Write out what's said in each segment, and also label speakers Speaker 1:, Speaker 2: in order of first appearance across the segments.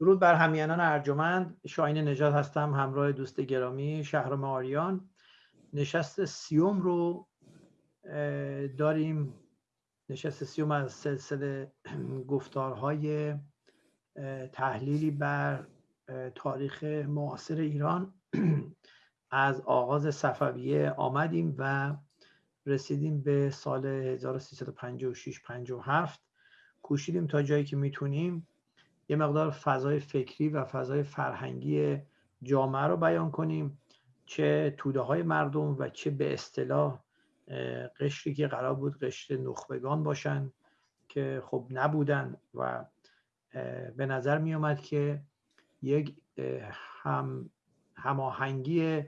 Speaker 1: درود بر همیانان ارجمند. شاین نجات هستم همراه دوست گرامی شهرام آریان. نشست سیوم رو داریم. نشست سیوم از سلسله گفتارهای تحلیلی بر تاریخ معاصر ایران. از آغاز صفویه آمدیم و رسیدیم به سال 1356 57 کوشیدیم تا جایی که می‌تونیم یه مقدار فضای فکری و فضای فرهنگی جامعه رو بیان کنیم چه توده های مردم و چه به اصطلاح قشری که قرار بود قشر نخبگان باشن که خب نبودن و به نظر می آمد که یک هم هماهنگی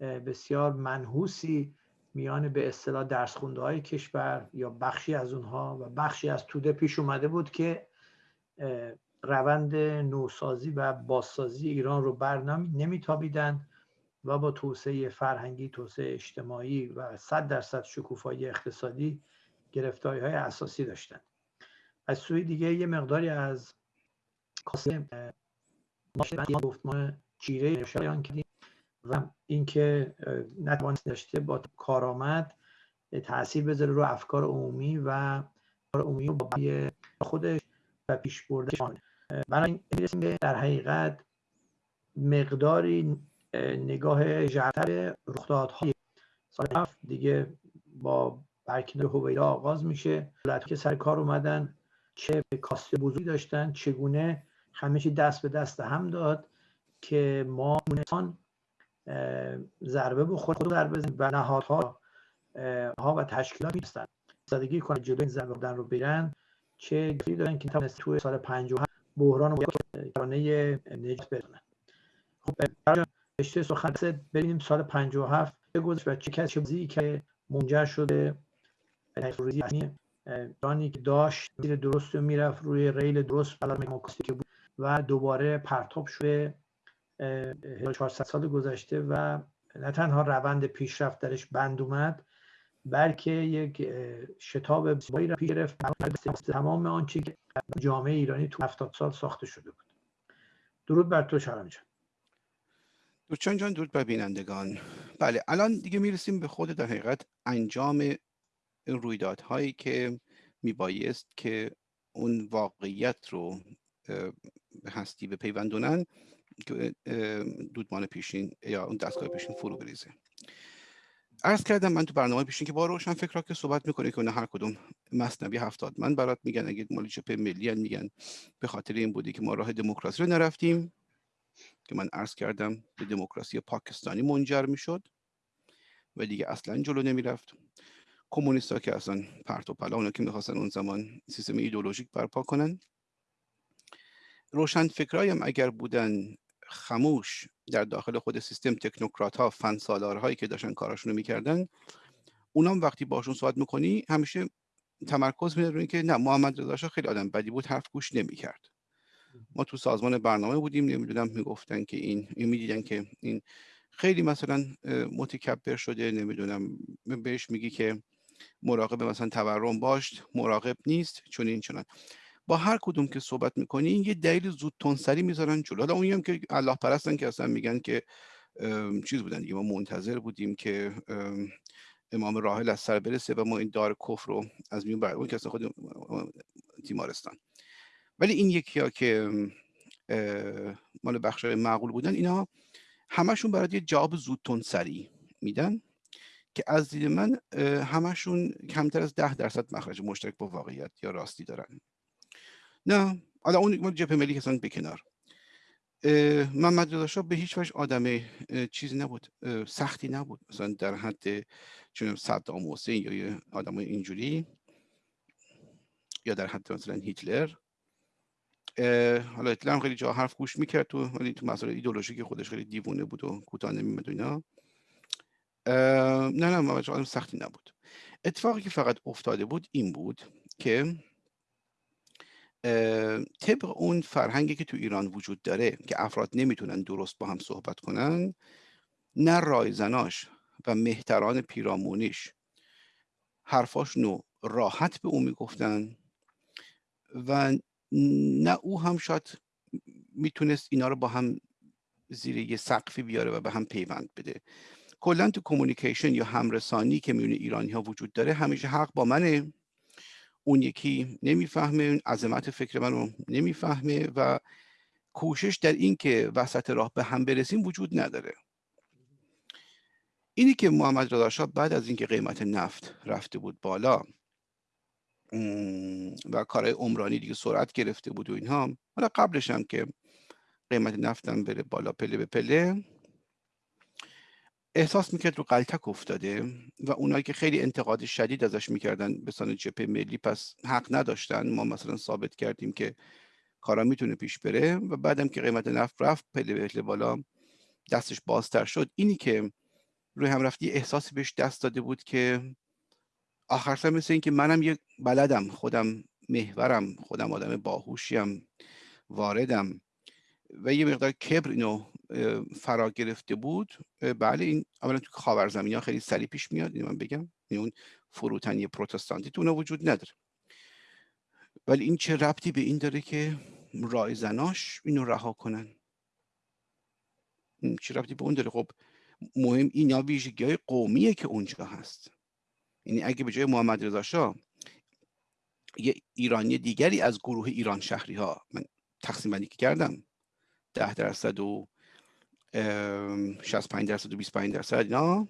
Speaker 1: بسیار منحوسی میان به اصطلاح درس خونده های کشور یا بخشی از اونها و بخشی از توده پیش اومده بود که روند نوسازی و بازسازی ایران رو بر نمیتابیدند و با توسعه فرهنگی توسعه اجتماعی و صد درصد شکوفایی اقتصادی گرفتاری های اساسی داشتند. از سوی دیگه یه مقداری از کاسه گفتمان چیره شایان کردیم و اینکه نتوانست داشته با کارآمد تاثیر بذاره رو افکار عمومی و عمومی با خودش و پیش برده بنابراین در حقیقت مقداری نگاه جرتر رخدادهای سال هفت دیگه با برکنار هویدا آغاز میشه. دولت که سر کار اومدن چه کاسته بزرگی داشتن چگونه همه دست به دست هم داد که ما انسان ضربه بخور خود ضربه و نهادها ها و تشکیلات میستن زدگی کنن جلو این ضربه رو بیرن چه گفتی دارن که توانست توی سال 57 بحران و کرانه نجات برسونن خب رشته سخن ببینیم سال 57 گذشت و چه کسی چه که منجر شده ایرانی که داشت زیر درست می‌رفت روی ریل درست که بود و دوباره پرتاب شده 1400 سال گذشته و نه تنها روند پیشرفت درش بند اومد بلکه یک شتاب زیبایی را پیش گرفت. تمام آنچه که جامعه ایرانی تو 70 سال ساخته شده بود. درود بر تو شرم جان.
Speaker 2: دوچان جان درود بر بینندگان. بله الان دیگه می‌رسیم به خود در حقیقت انجام رویدادهایی که میبایست که اون واقعیت رو به هستی به پیوندونن که دودمان پیشین یا اون دستگاه پیشین فرو بریزه. عرض کردم من تو برنامه پیشین که با روشن فکر که صحبت می‌کنه که هر کدوم مصنبی هفتاد من برات میگن اگه مالی چپه ملی میگن به خاطر این بودی که ما راه دموکراسی رو نرفتیم که من عرض کردم به دموکراسی پاکستانی منجر می‌شد و دیگه اصلا جلو نمی‌رفت. کمونیست ها که اصلا پرت و پلا اونا که می‌خواستن اون زمان سیستم ایدولوژیک برپا کنن. روشن فکرهایی هم اگر بودن خموش در داخل خود سیستم تکنوکرات ها فن هایی که داشتن کاراشون رو می‌کردن اونام وقتی باشون صحبت می‌کنی همیشه تمرکز میده روی که نه محمد رضا خیلی آدم بدی بود حرف گوش نمی‌کرد. ما تو سازمان برنامه بودیم نمی‌دونم می‌گفتن که این می‌دیدن که این خیلی مثلا متکبر شده نمی‌دونم بهش میگی که مراقب مثلا تورم باش مراقب نیست چون این چنان. با هر کدوم که صحبت می‌کنی یه دلیل زود تونسری می‌ذارن جلو. حالا اونی هم که الله پرستن که اصلا میگن که چیز بودن دیگه ما منتظر بودیم که امام راحل از سر برسه و ما این دار کفر رو از میون بر اون که اصلا خود تیمارستان. ولی این یکی ها که مال بخش معقول بودن اینا همشون برای یه جواب زود تونسری میدن که از دید من همشون کمتر از ده درصد مخرج مشترک با واقعیت یا راستی دارن. نه حالا اون جبهه ملی کسان به کنار. محمد رضا به هیچ وجه آدم چیزی نبود سختی نبود. مثلا در حد چون صدام حسین یا آدم اینجوری یا در حد مثلا هیتلر. حالا هیتلر خیلی جا حرف گوش می‌کرد تو ولی تو مسائل ایدولوژیک خودش خیلی دیوونه بود و کوتاه نمیمد اینا. نه نه محمد آدم سختی نبود. اتفاقی که فقط افتاده بود این بود که طبق اون فرهنگی که تو ایران وجود داره که افراد نمی‌تونن درست با هم صحبت کنن نه رایزناش و مهتران پیرامونیش. حرفاشونو راحت به او می‌گفتن و نه او هم شاید می‌تونست اینا رو با هم زیر یه سقفی بیاره و به هم پیوند بده. کلا تو کمونیکیشن یا همرسانی که میونه ایرانی ها وجود داره همیشه حق با منه. اون یکی نمی‌فهمه عظمت فکر منو نمی‌فهمه و کوشش در این که وسط راه به هم برسیم وجود نداره. اینی که محمد رضا بعد از اینکه قیمت نفت رفته بود بالا و کارهای عمرانی دیگه سرعت گرفته بود و اینها حالا قبلش هم که قیمت نفتم بره بالا پله به پله احساس می‌کرد رو قلتک افتاده و اونایی که خیلی انتقاد شدید ازش می‌کردن به سان جبهه ملی پس حق نداشتن ما مثلا ثابت کردیم که کارا می‌تونه پیش بره و بعدم که قیمت نفت رفت پله به بالا دستش بازتر شد. اینی که روی هم رفتی احساسی بهش دست داده بود که آخر سر مثل اینکه منم یک بلدم خودم محورم خودم آدم باهوشیم واردم و یه مقدار کبر اینو فرا گرفته بود بله این اولا تو خاورزمینی ها خیلی سریع پیش میاد اینو من بگم این اون فروتنی پروتستانتی تو وجود نداره. ولی این چه ربطی به این داره که رایزناش اینو رها کنن؟ چه ربطی به اون داره؟ خب مهم اینا ویژگی های قومیه که اونجا هست. یعنی اگه به جای محمد رضا شاه یه ایرانی دیگری از گروه ایران شهری ها من تقسیم بندی کردم ده درصد و 65 درصد و 25 درصد اینا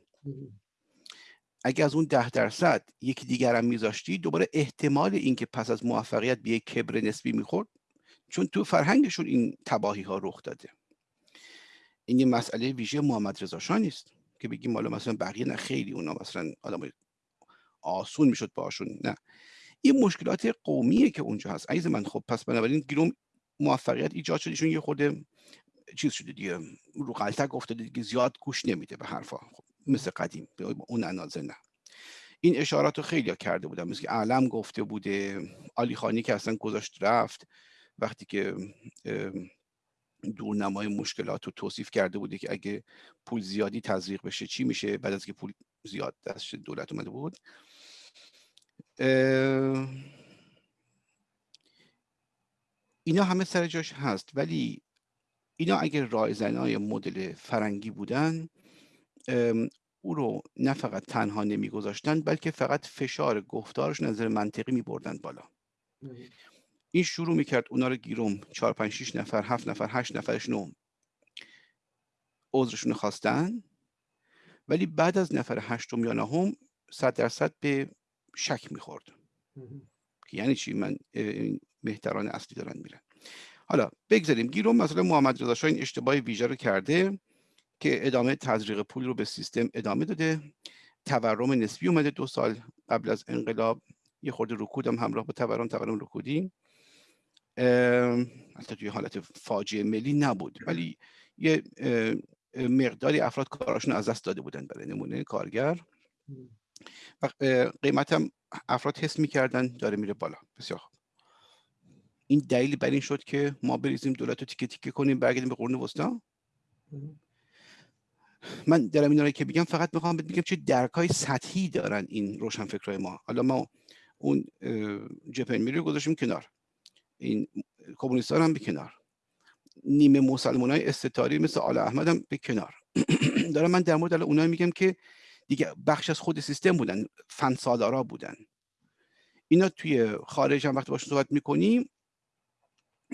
Speaker 2: اگه از اون ده درصد یکی دیگر هم میذاشتی دوباره احتمال اینکه پس از موفقیت به یک کبر نسبی می‌خورد چون تو فرهنگشون این تباهی ها رخ داده. این یه مسئله ویژه محمد رضا شاه نیست که بگیم حالا مثلا بقیه نه خیلی اونا مثلا آدم آسون می‌شد باشون نه. این مشکلات قومیه که اونجا هست. عزیز من خب پس بنابراین گیروم موفقیت ایجاد شد ایشون یه خورده چیز شده دیگه رو قلتک افتاده دیگه زیاد گوش نمیده به حرفا. خب مثل قدیم اون اندازه نه. این اشارات رو خیلی کرده بودم مثل که علم گفته بوده آلی خانی که اصلا گذاشت رفت وقتی که دورنمای مشکلات رو توصیف کرده بوده که اگه پول زیادی تزریق بشه چی میشه؟ بعد از که پول زیاد دست دولت اومده بود. اینا همه سر جاش هست ولی اینا اگر رایزنای مدل فرنگی بودن او رو نه فقط تنها نمیگذاشتن بلکه فقط فشار گفتارش نظر منطقی می بردن بالا این شروع می‌کرد اونا رو گیروم چهار پنج شیش نفر هفت نفر هشت نفرشون عذرشون خواستن. ولی بعد از نفر هشتم یا نهم صد درصد به شک می‌خورد. یعنی چی؟ من مهتران اصلی دارن میرن. حالا بگذاریم گیروم مثلا محمد رضا شاه این اشتباه ویژه رو کرده که ادامه تزریق پول رو به سیستم ادامه داده. تورم نسبی اومده دو سال قبل از انقلاب. یه خورده رکودم همراه با تورم تورم رکودی. البته توی حالت فاجعه ملی نبود. ولی یه مقداری افراد کاراشون از دست داده بودن برای نمونه کارگر. و قیمت هم افراد حس می‌کردن داره میره بالا. بسیار خوب. این دلیل بر این شد که ما بریزیم دولت رو تیکه تیکه کنیم برگردیم به قرون وسطا؟ من دارم این که بگم فقط می‌خوام بگم چه درک های سطحی دارن این روشن فکرهای ما. حالا ما اون جپن میری رو گذاشتیم کنار. این کمونیستان هم به کنار. نیمه مسلمان های استتاری مثل آل احمد هم به کنار. دارم من در مورد اونایی میگم که دیگه بخش از خود سیستم بودن فنسالارا بودن. اینا توی خارج هم وقتی باشون صحبت می‌کنیم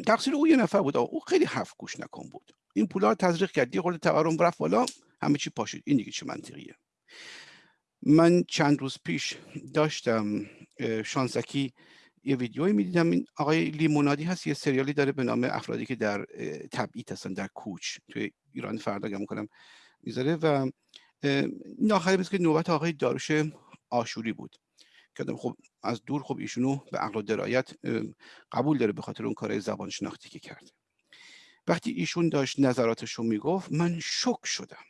Speaker 2: تقصیر او یه نفر بود. او خیلی حرف گوش نکن بود. این پولا تزریق کرد. یه تورم رفت بالا. همه چی پاشید. این دیگه چه منطقیه. من چند روز پیش داشتم شانسکی یه ویدیوی می‌دیدم. این آقای لیمونادی هست. یه سریالی داره به نام افرادی که در تبعید هستن در کوچ. توی ایران فردا گم کنم می‌ذاره. و این آخری که نوبت آقای داروش آشوری بود. که خب از دور خب ایشونو به عقل و درایت قبول داره به خاطر اون کارهای زبان شناختی که کرده. وقتی ایشون داشت نظراتش رو می‌گفت من شک شدم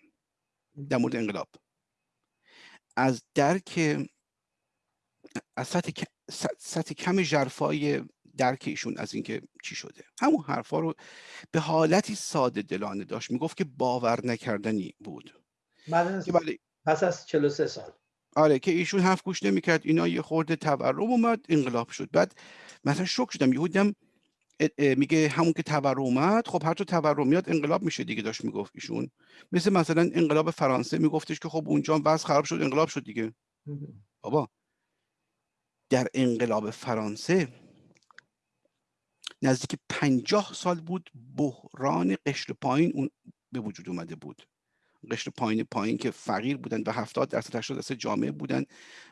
Speaker 2: در مورد انقلاب. از درک از سطح, سطح کم جرفای درک ایشون از اینکه چی شده. همون حرفا رو به حالتی ساده دلانه داشت. می‌گفت که باور نکردنی بود.
Speaker 1: بله پس از 43 سال.
Speaker 2: آره که ایشون حرف گوش نمی‌کرد اینا یه خورده تورم اومد انقلاب شد. بعد مثلا شک شدم یهودم میگه همون که تورم اومد خب هر تورمیات انقلاب میشه دیگه داشت می‌گفت ایشون. مثل مثلا انقلاب فرانسه میگفتش که خب اونجا وضع خراب شد انقلاب شد دیگه. بابا. در انقلاب فرانسه نزدیک پنجاه سال بود بحران قشر پایین اون به وجود اومده بود. قشر پایین پایین که فقیر بودن و هفتاد درصد 80 درصد جامعه بودن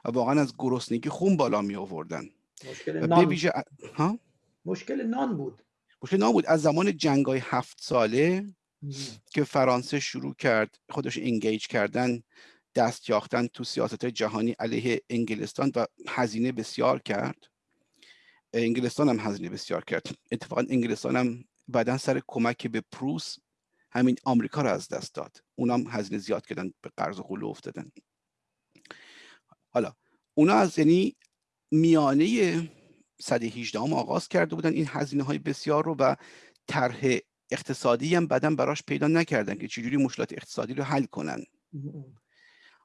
Speaker 2: و واقعا از گرسنگی خون بالا می آوردن
Speaker 1: مشکل نان.
Speaker 2: ها؟
Speaker 1: مشکل نان بود.
Speaker 2: مشکل نان بود. از زمان جنگای هفت ساله که فرانسه شروع کرد خودش انگیج کردن دست یاختن تو سیاست جهانی علیه انگلستان و هزینه بسیار کرد. انگلستان هم هزینه بسیار کرد. اتفاقا انگلستان هم بعدا سر کمک به پروس همین آمریکا رو از دست داد. اونام هزینه زیاد کردن به قرض قلو افتادن. حالا اونا از یعنی میانه صده 18 هم آغاز کرده بودن این هزینه های بسیار رو و طرح اقتصادی هم بعدا براش پیدا نکردن که چجوری مشکلات اقتصادی رو حل کنن.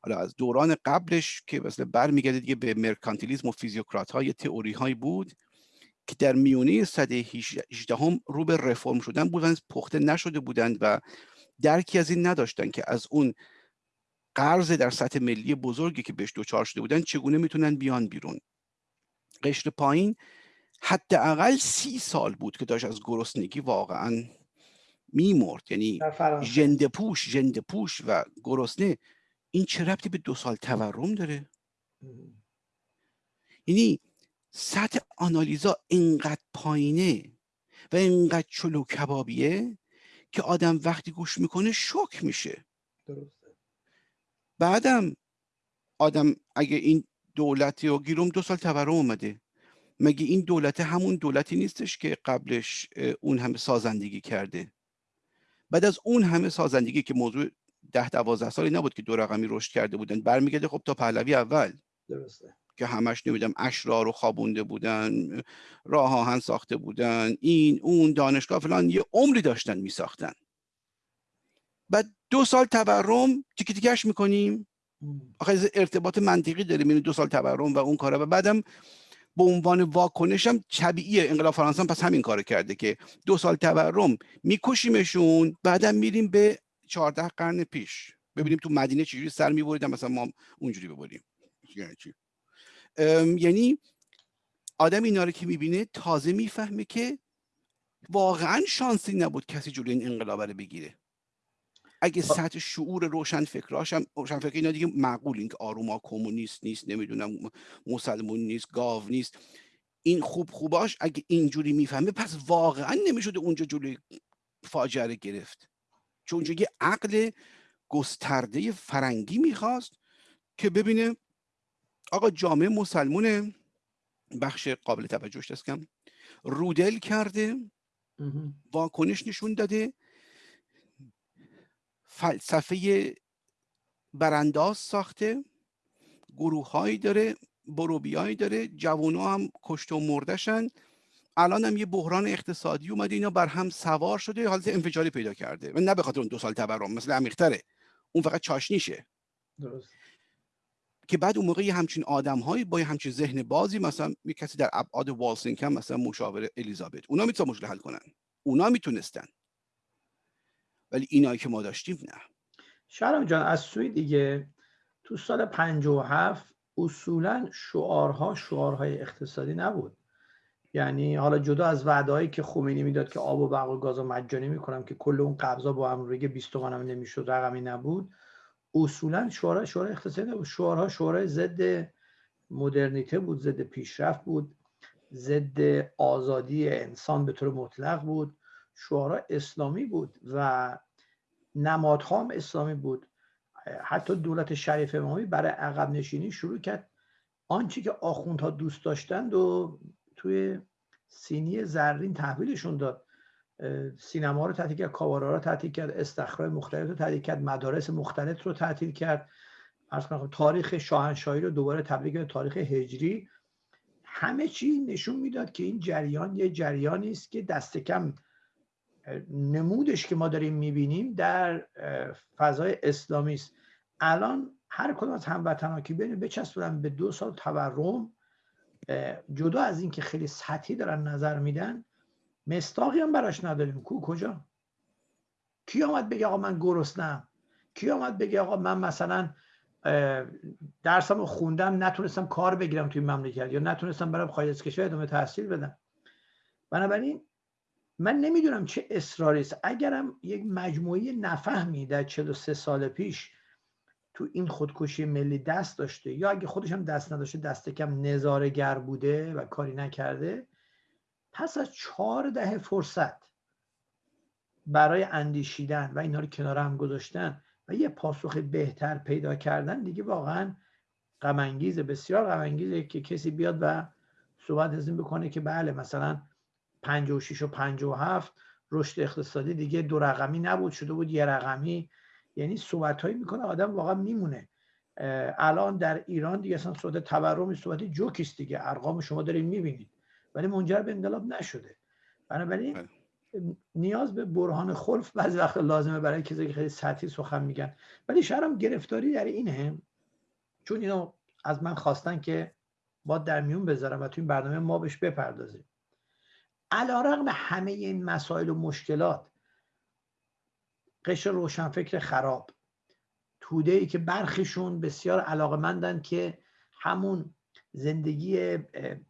Speaker 2: حالا از دوران قبلش که مثلا برمیگرده دیگه به مرکانتیلیزم و فیزیوکرات های تئوری هایی بود. که در میونه صده 18 هم رو به رفرم شدن بودن پخته نشده بودند و درکی از این نداشتن که از اون قرض در سطح ملی بزرگی که بهش دوچار شده بودن چگونه می‌تونن بیان بیرون. قشر پایین حداقل سی سال بود که داشت از گرسنگی واقعا میمرد. یعنی جنده پوش جنده پوش و گرسنه. این چه ربطی به دو سال تورم داره؟ یعنی سطح آنالیزا اینقدر پایینه و اینقدر چلو کبابیه که آدم وقتی گوش می‌کنه شک میشه.
Speaker 1: درسته.
Speaker 2: بعدم آدم اگه این دولتی و گیروم دو سال تورم اومده مگه این دولت همون دولتی نیستش که قبلش اون همه سازندگی کرده؟ بعد از اون همه سازندگی که موضوع ده دوازده سالی نبود که دو رقمی رشد کرده بودن برمیگرده خب تا پهلوی اول.
Speaker 1: درسته.
Speaker 2: که همش نمیدم اشرار رو خوابونده بودن راه آهن ساخته بودن این اون دانشگاه فلان یه عمری داشتن میساختن. بعد دو سال تورم تیکه تیکش می‌کنیم. آخه ارتباط منطقی داره بین دو سال تورم و اون کاره و بعدم به عنوان واکنش هم طبیعیه. انقلاب فرانسه پس همین کار کرده که دو سال تورم میکشیمشون بعدم میریم به چهارده قرن پیش. ببینیم تو مدینه چجوری سر میبریدن مثلا ما اونجوری ببریم. یعنی چی؟ یعنی آدم اینا رو که می‌بینه تازه می‌فهمه که واقعا شانسی نبود کسی جلوی این انقلاب رو بگیره. اگه سطح شعور روشن فکراش هم روشن فکر اینا دیگه معقول این که آروما کمونیست نیست نمی‌دونم مسلمون نیست گاو نیست. این خوب خوباش اگه اینجوری می‌فهمه پس واقعا نمی‌شده اونجا جلوی فاجعه گرفت. چون اونجا یه عقل گسترده فرنگی می‌خواست که ببینه آقا جامعه مسلمونه بخش قابل توجهش دستکم رودل کرده واکنش نشون داده فلسفه برانداز ساخته گروه هایی داره بروبیایی داره جوان هم کشت و مردشن الان هم یه بحران اقتصادی اومده اینا بر هم سوار شده حالت انفجاری پیدا کرده. و نه به خاطر اون دو سال تورم مثل عمیقتره. اون فقط چاشنیشه.
Speaker 1: درست.
Speaker 2: که بعد اون موقع یه همچین آدم هایی با یه همچین ذهن بازی مثلا یه کسی در ابعاد والسینگ هم مثلا مشاور الیزابت اونا می‌تونن مشکل حل کنن. اونا می‌تونستن. ولی اینایی که ما داشتیم نه.
Speaker 1: شرم جان از سوی دیگه تو سال 57 اصولا شعارها شعارهای اقتصادی نبود. یعنی حالا جدا از وعدهایی که خمینی می‌داد که آب و برق و گاز مجانی می‌کنم که کل اون قبضا با روی 20 تومن هم نمی‌شد رقمی نبود. اصولا شعار شعار اقتصادی نبود. شعارها شعارهای ضد مدرنیته بود ضد پیشرفت بود ضد آزادی انسان به طور مطلق بود. شعارها اسلامی بود و نمادها هم اسلامی بود. حتی دولت شریف امامی برای عقب نشینی شروع کرد. آنچه که آخوندها دوست داشتند و توی سینی زرین تحویلشون داد. سینما رو تعطیل کرد کاوارا رو تعطیل کرد استخرای مختلف رو تعطیل کرد مدارس مختلف رو تعطیل کرد. تاریخ شاهنشاهی رو دوباره تبدیل کرد تاریخ هجری. همه چی نشون می‌داد که این جریان یه جریانی است که دست کم نمودش که ما داریم می‌بینیم در فضای اسلامی است. الان هر کدوم از هموطنها که بین بچسبونن به دو سال تورم جدا از اینکه خیلی سطحی دارن نظر میدن مستاقی هم براش نداریم. کو کجا؟ کی آمد بگه آقا من گرسنم کی آمد بگه آقا من مثلا درسم خوندم نتونستم کار بگیرم توی مملکت یا نتونستم برم خارج از کشور ادامه تحصیل بدم. بنابراین من نمی‌دونم چه اصراری است. اگرم یک مجموعه نفهمی در 43 سال پیش تو این خودکشی ملی دست داشته یا اگه خودش هم دست نداشته دست کم نظارگر بوده و کاری نکرده پس از چهار دهه فرصت برای اندیشیدن و اینا رو کنار هم گذاشتن و یه پاسخ بهتر پیدا کردن دیگه واقعا غمانگیز بسیار غمانگیزه که کسی بیاد و صحبت از این بکنه که بله مثلا 56 و 57 رشد اقتصادی دیگه دو رقمی نبود شده بود یه رقمی. یعنی صحبت هایی می‌کنه آدم واقعا میمونه. الان در ایران دیگه اصلا صحبت تورم صحبت جوکیست دیگه. ارقام شما دارید می‌بینید. ولی منجر به انقلاب نشده. بنابراین بله. نیاز به برهان خلف بعضی وقت لازمه برای کسی که خیلی سطحی سخن میگن. ولی شهرم گرفتاری در اینه چون اینو از من خواستن که با در میون بذارم و تو این برنامه ما بهش بپردازیم. علا رقم همه این مسائل و مشکلات قشر روشنفکر خراب توده ای که برخیشون بسیار علاقمندن که همون زندگی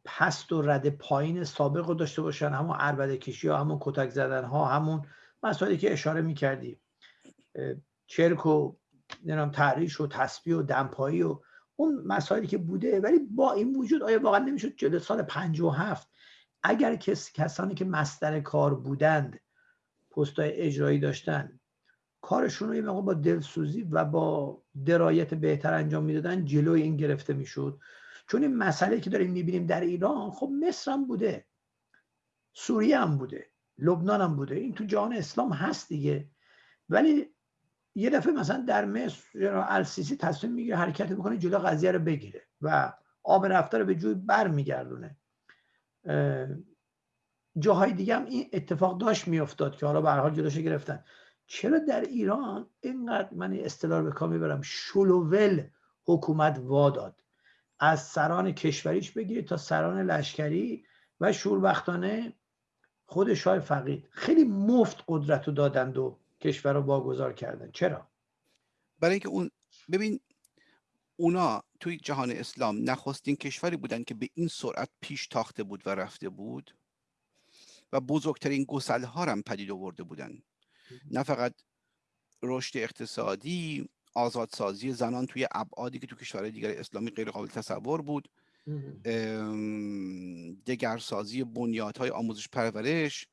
Speaker 1: پست و رد پایین سابق رو داشته باشن همون عربده کشی ها همون کتک زدن ها همون مسائلی که اشاره می‌کردی. چرک و تحریش و تسبیح و دمپایی و اون مسائلی که بوده. ولی با این وجود آیا واقعا نمی‌شد جلو سال هفت اگر کس کسانی که مستر کار بودند پستای اجرایی داشتن کارشون رو یه با دلسوزی و با درایت بهتر انجام می‌دادن جلوی این گرفته می‌شد؟ چون این مسئله که داریم می‌بینیم در ایران خب مصر هم بوده سوریه هم بوده لبنان هم بوده این تو جهان اسلام هست دیگه. ولی یه دفعه مثلا در مصر السیسی تصمیم می‌گیره حرکت می‌کنه جلو قضیه رو بگیره و آب رفته رو به جوی بر میگردونه جاهای دیگه هم این اتفاق داشت میافتاد که حالا به حال جلوش گرفتن. چرا در ایران اینقدر من اصطلاح به کار می‌برم؟ شلوول حکومت واداد از سران کشوریش بگیرید تا سران لشکری و شوربختانه خود شاه فقید. خیلی مفت قدرت رو دادند و کشور رو واگذار کردن. چرا؟
Speaker 2: برای اینکه اون ببین اونا توی جهان اسلام نخستین کشوری بودن که به این سرعت پیش تاخته بود و رفته بود و بزرگترین گسل ها هم پدید آورده بودن. نه فقط رشد اقتصادی آزادسازی زنان توی ابعادی که تو کشورهای دیگر اسلامی غیر قابل تصور بود. دگرسازی بنیادهای آموزش پرورش.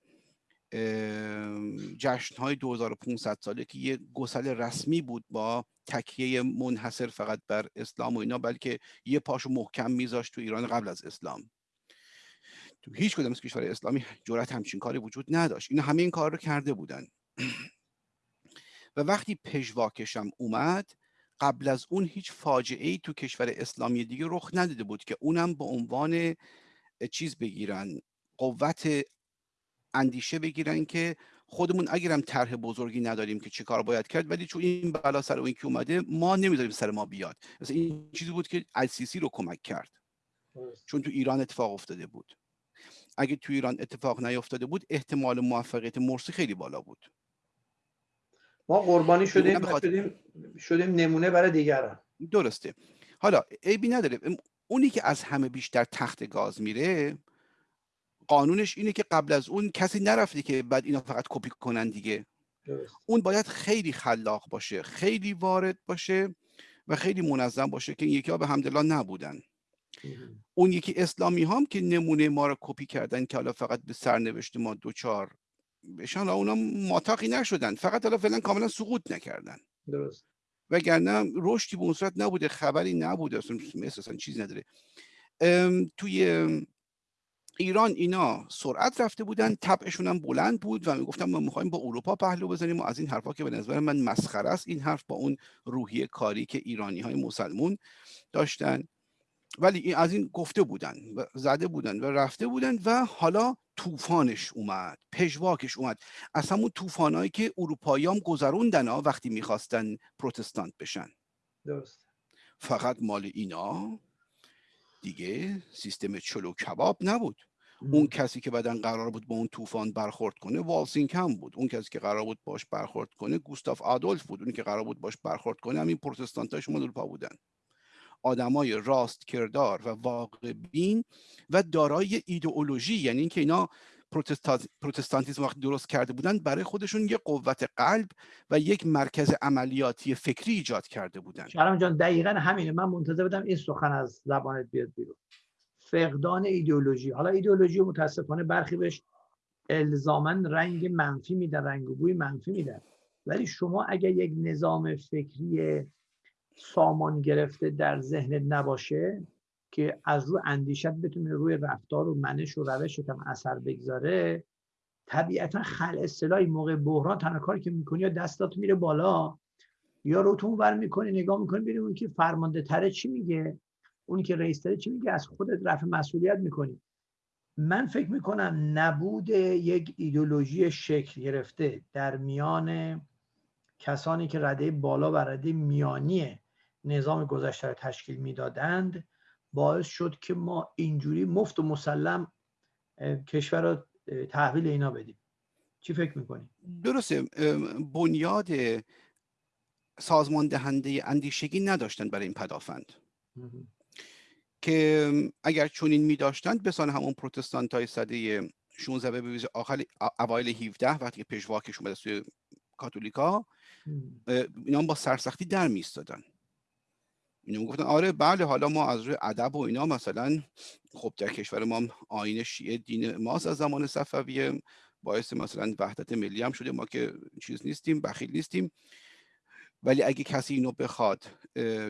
Speaker 2: جشن های 2500 ساله که یه گسل رسمی بود با تکیه منحصر فقط بر اسلام و اینا بلکه یه پاشو محکم میذاشت تو ایران قبل از اسلام. تو هیچ کدام از کشور اسلامی جرأت همچین کاری وجود نداشت. اینا همه این کار رو کرده بودن. و وقتی پژواکشم اومد قبل از اون هیچ فاجعه ای تو کشور اسلامی دیگه رخ نداده بود که اونم به عنوان چیز بگیرن قوت اندیشه بگیرن که خودمون اگرم طرح بزرگی نداریم که چه کار باید کرد ولی چون این بلا سر اون که اومده ما نمی‌ذاریم سر ما بیاد. مثلا این چیزی بود که السیسی رو کمک کرد. چون تو ایران اتفاق افتاده بود. اگه تو ایران اتفاق نیفتاده بود احتمال موفقیت مرسی خیلی بالا بود.
Speaker 1: ما قربانی شدیم شدیم شدیم نمونه برای دیگران.
Speaker 2: درسته. حالا عیبی نداره. اونی که از همه بیشتر تخت گاز میره قانونش اینه که قبل از اون کسی نرفته که بعد اینا فقط کپی کنن دیگه. اون باید خیلی خلاق باشه خیلی وارد باشه و خیلی منظم باشه که این یکی ها به همدلله نبودن. اون یکی اسلامی هم که نمونه ما رو کپی کردن که حالا فقط به سرنوشت ما دوچار بشن اونا ماتاقی نشدن. فقط حالا فعلا کاملا سقوط نکردن.
Speaker 1: درست.
Speaker 2: وگرنه رشدی به اون صورت نبوده خبری نبوده. اصلا اصلا چیزی نداره. توی ایران اینا سرعت رفته بودن طبعشون هم بلند بود و می‌گفتن ما می‌خوایم با اروپا پهلو بزنیم و از این حرفا که به نظر من مسخره است این حرف با اون روحیه کاری که ایرانی های مسلمون داشتن. ولی این از این گفته بودن و زده بودن و رفته بودن و حالا طوفانش اومد پژواکش اومد. از همون طوفانایی که اروپایی هم گذروندن ها وقتی می‌خواستن پروتستانت بشن.
Speaker 1: درست.
Speaker 2: فقط مال اینا دیگه سیستم چلو کباب نبود. اون کسی که بعدا قرار بود با اون طوفان برخورد کنه والسینگ هم بود. اون کسی که قرار بود باش برخورد کنه گوستاف آدولف بود. اونی که قرار بود باش برخورد کنه همین پروتستانت های شما پا بودن. آدمای راست کردار و واقع بین و دارای ایدئولوژی یعنی اینکه اینا پروتستانتیزم وقتی درست کرده بودن برای خودشون یه قوت قلب و یک مرکز عملیاتی فکری ایجاد کرده بودن.
Speaker 1: شرم جان دقیقا همینه. من منتظر بودم این سخن از زبانت بیاد بیرون. فقدان ایدئولوژی. حالا ایدئولوژی متاسفانه برخی بهش الزامن رنگ منفی میدن رنگ و بوی منفی میدن. ولی شما اگر یک نظام فکری سامان گرفته در ذهنت نباشه که از رو اندیشت بتونه روی رفتار و منش و روش هم اثر بگذاره طبیعتا خل اصطلاحی موقع بحران تنها کاری که می‌کنی یا دستات میره بالا یا روتون ور می‌کنی نگاه می‌کنی ببینی اون که فرمانده تره چی میگه اونی که رئیس تره چی میگه از خودت رفع مسئولیت می‌کنی. من فکر می‌کنم نبود یک ایدولوژی شکل گرفته در میان کسانی که رده بالا و رده میانی نظام گذشته را تشکیل می‌دادند باعث شد که ما اینجوری مفت و مسلم کشور را تحویل اینا بدیم. چی فکر می‌کنی؟
Speaker 2: درسته بنیاد سازمان دهنده اندیشگی نداشتن برای این پدافند. که اگر چونین می داشتند بسان همون پروتستانت های صده 16 به آخر اوایل 17 وقتی که پژواکش اومده سوی کاتولیکا اینا با سرسختی در میستادن اینا گفتن آره بله حالا ما از روی ادب و اینا مثلا خب در کشور ما آین شیعه دین ماست از زمان صفویه. باعث مثلا وحدت ملی هم شده ما که چیز نیستیم بخیل نیستیم. ولی اگه کسی اینو بخواد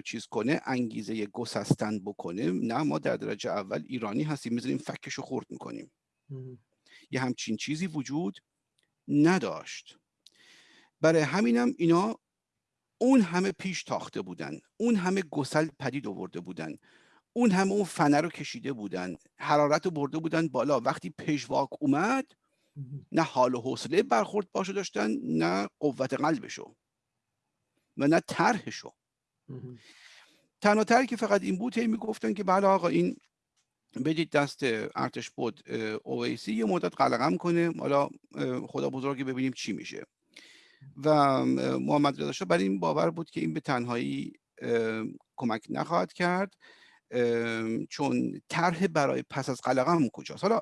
Speaker 2: چیز کنه انگیزه گسستن بکنه نه ما در درجه اول ایرانی هستیم می‌ذاریم فکش رو خورد می‌کنیم یه همچین چیزی وجود نداشت. برای همینم اینا اون همه پیش تاخته بودن. اون همه گسل پدید آورده بودن. اون همه اون فنه رو کشیده بودن. حرارت رو برده بودن بالا. وقتی پژواک اومد نه حال و حوصله برخورد باشو داشتن نه قوت قلبشو و نه طرحشو. تنها طرحی که فقط این بود هی می‌گفتن که بله آقا این بدید دست ارتش بود اویسی یه مدت قلقم کنه. حالا خدا بزرگی ببینیم چی میشه. و محمد رضا شاه برای این باور بود که این به تنهایی کمک نخواهد کرد. چون طرح برای پس از قلقم کجاست. حالا